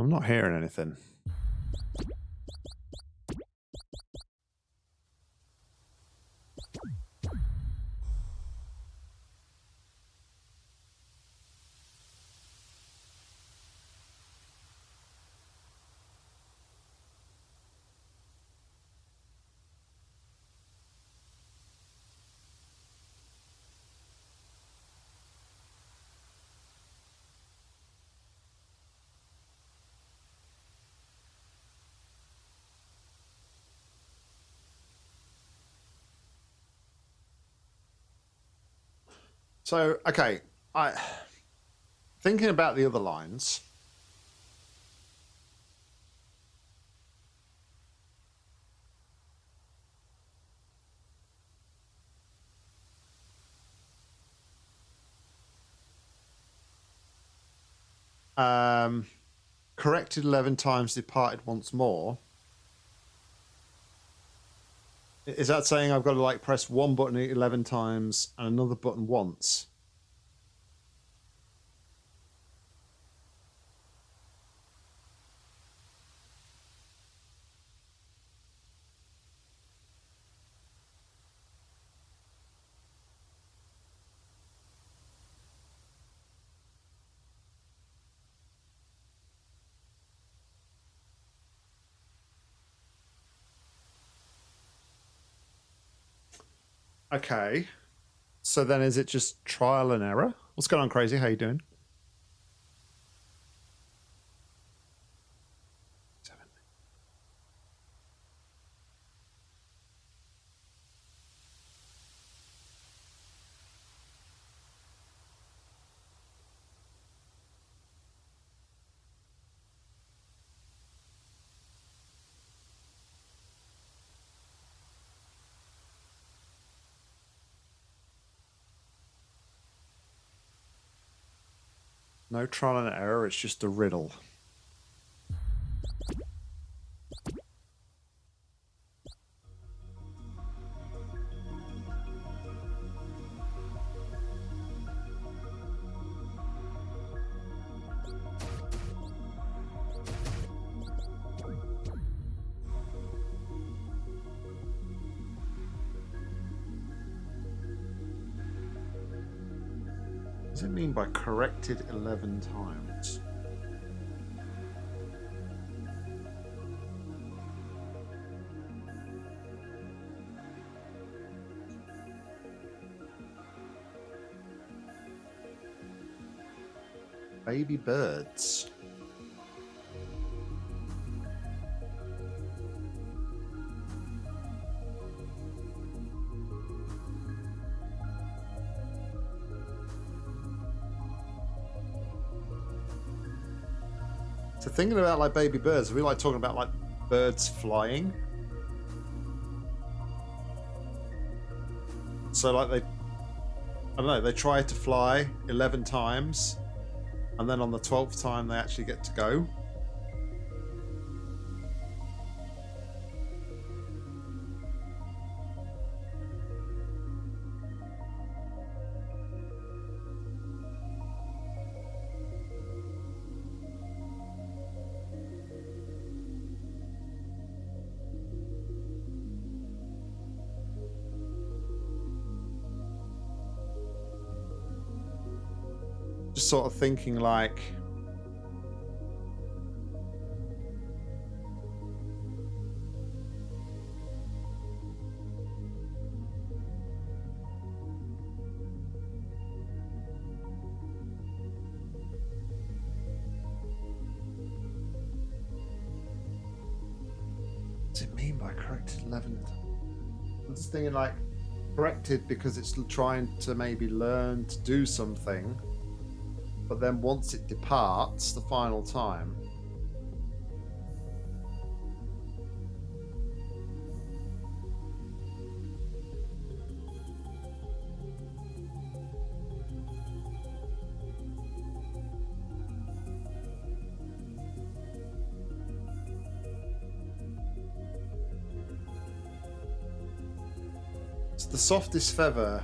I'm not hearing anything. So, okay, I thinking about the other lines. Um, corrected 11 times, departed once more. Is that saying I've got to like press one button 11 times and another button once? Okay. So then is it just trial and error? What's going on, Crazy? How you doing? No trial and error, it's just a riddle. 11 times? Baby birds. Thinking about like baby birds, we like talking about like birds flying. So like they, I don't know, they try to fly eleven times, and then on the twelfth time they actually get to go. Sort of thinking like. What's it mean by corrected 11? I'm just thinking like corrected because it's trying to maybe learn to do something but then once it departs the final time it's the softest feather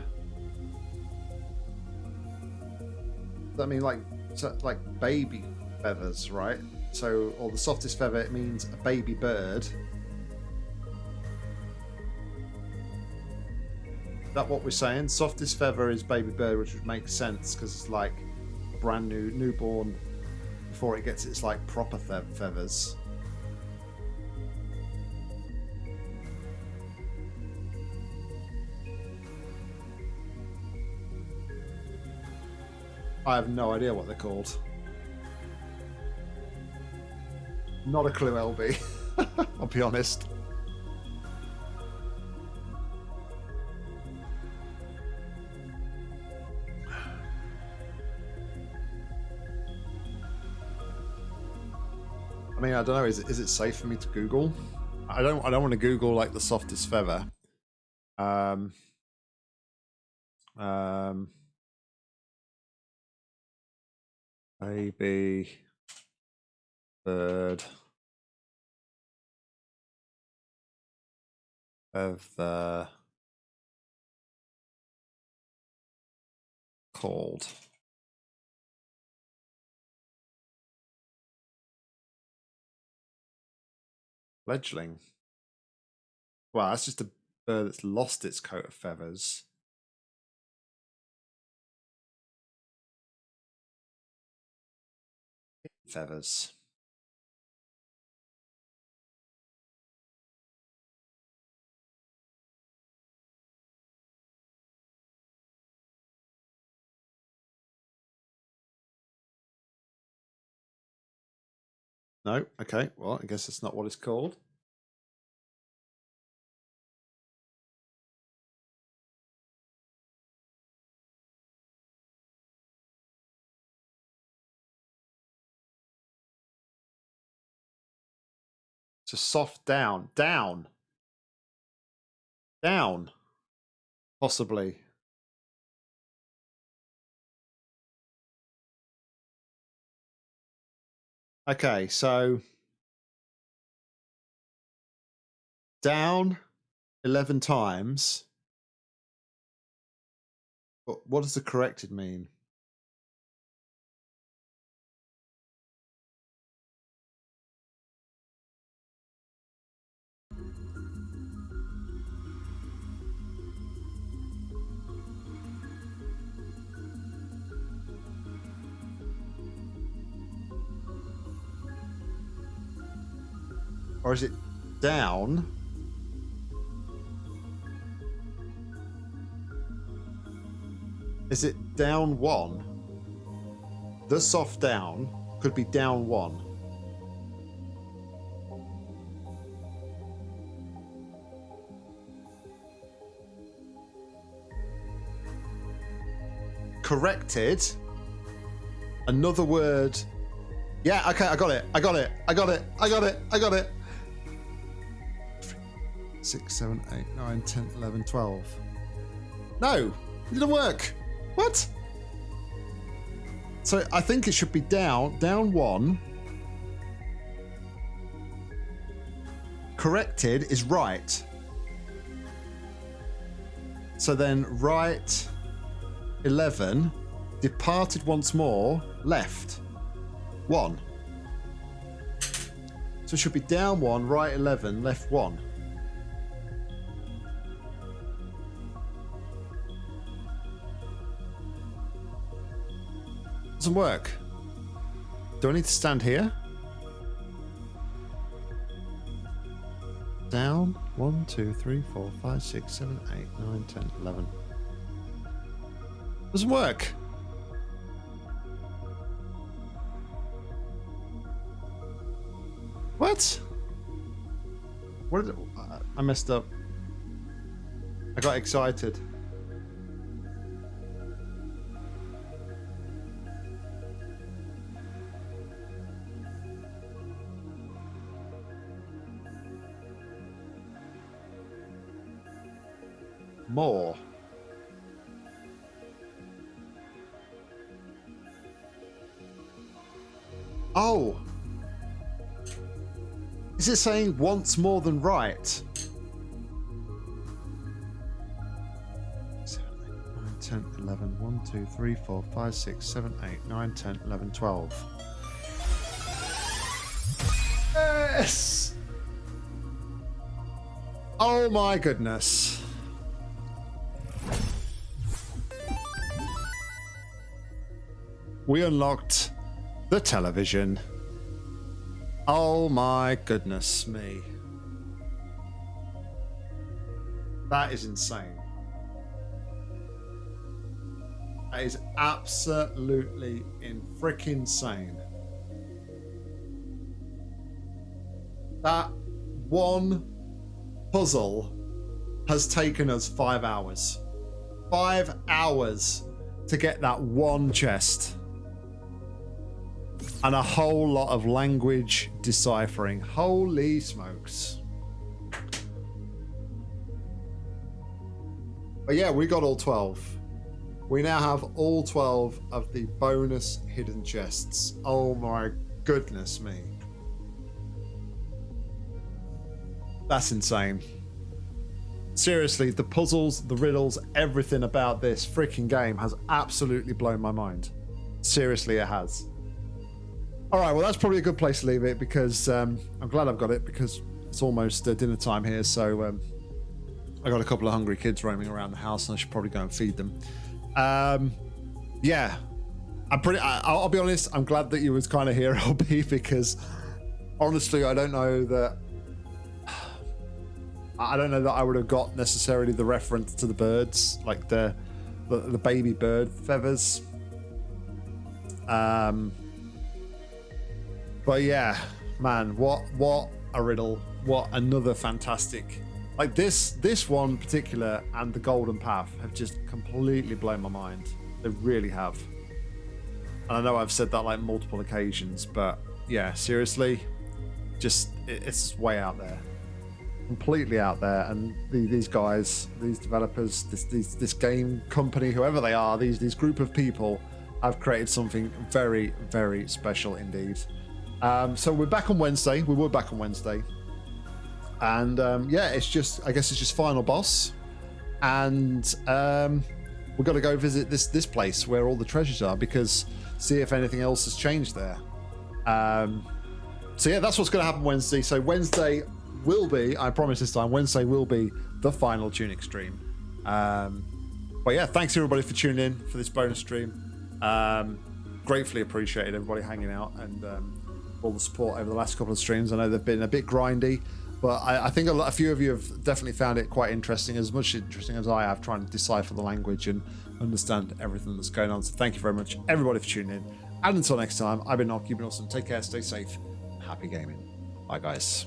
I mean, like, so, like baby feathers, right? So, or the softest feather, it means a baby bird. That what we're saying? Softest feather is baby bird, which would make sense because it's like brand new newborn before it gets its like proper fe feathers. I have no idea what they're called. Not a clue, LB. [laughs] I'll be honest. I mean, I don't know. Is it, is it safe for me to Google? I don't. I don't want to Google like the softest feather. Um. Um. Baby bird of the cold. Fledgling. Well, that's just a bird that's lost its coat of feathers. feathers No. Okay. Well, I guess that's not what it's called. A soft down. Down. Down. Possibly. Okay, so down 11 times. What does the corrected mean? Or is it down? Is it down one? The soft down could be down one. Corrected. Another word. Yeah, okay, I got it. I got it. I got it. I got it. I got it. 6, 7, 8, 9, 10, 11, 12. No, it didn't work. What? So I think it should be down, down one. Corrected is right. So then right 11, departed once more, left 1. So it should be down 1, right 11, left 1. Doesn't work. Do I need to stand here? Down. 1, 2, 3, 4, 5, 6, 7, 8, 9, 10, 11. Doesn't work. What? What did uh, I messed up. I got excited. More. Oh! Is it saying once more than right? 7, 8, 9, 10, 11, 1, 2, 3, 4, 5, 6, 7, 8, 9, 10, 11, 12. Yes! Oh my goodness. We unlocked the television. Oh my goodness me. That is insane. That is absolutely in freaking insane. That one puzzle has taken us five hours. Five hours to get that one chest and a whole lot of language deciphering. Holy smokes. But yeah, we got all 12. We now have all 12 of the bonus hidden chests. Oh my goodness me. That's insane. Seriously, the puzzles, the riddles, everything about this freaking game has absolutely blown my mind. Seriously, it has. All right, well, that's probably a good place to leave it because um, I'm glad I've got it because it's almost uh, dinner time here. So um, I got a couple of hungry kids roaming around the house, and I should probably go and feed them. Um, yeah, I'm pretty. I, will be honest. I'm glad that you was kind of here, [laughs] LB, because honestly, I don't know that. I don't know that I would have got necessarily the reference to the birds, like the the, the baby bird feathers. Um, but yeah, man, what what a riddle! What another fantastic like this this one particular and the Golden Path have just completely blown my mind. They really have. And I know I've said that like multiple occasions, but yeah, seriously, just it's way out there, completely out there. And the, these guys, these developers, this, this this game company, whoever they are, these these group of people have created something very very special indeed. Um, so we're back on Wednesday. We were back on Wednesday, and um, yeah, it's just I guess it's just final boss, and um, we've got to go visit this this place where all the treasures are because see if anything else has changed there. Um, so yeah, that's what's going to happen Wednesday. So Wednesday will be, I promise this time, Wednesday will be the final Tunic stream. Um, but yeah, thanks everybody for tuning in for this bonus stream. Um, gratefully appreciated everybody hanging out and all the support over the last couple of streams. I know they've been a bit grindy, but I, I think a, lot, a, few of you have definitely found it quite interesting, as much interesting as I have trying to decipher the language and understand everything that's going on. So thank you very much, everybody, for tuning in. And until next time, I've been Nock, you've been awesome. Take care, stay safe, happy gaming. Bye, guys.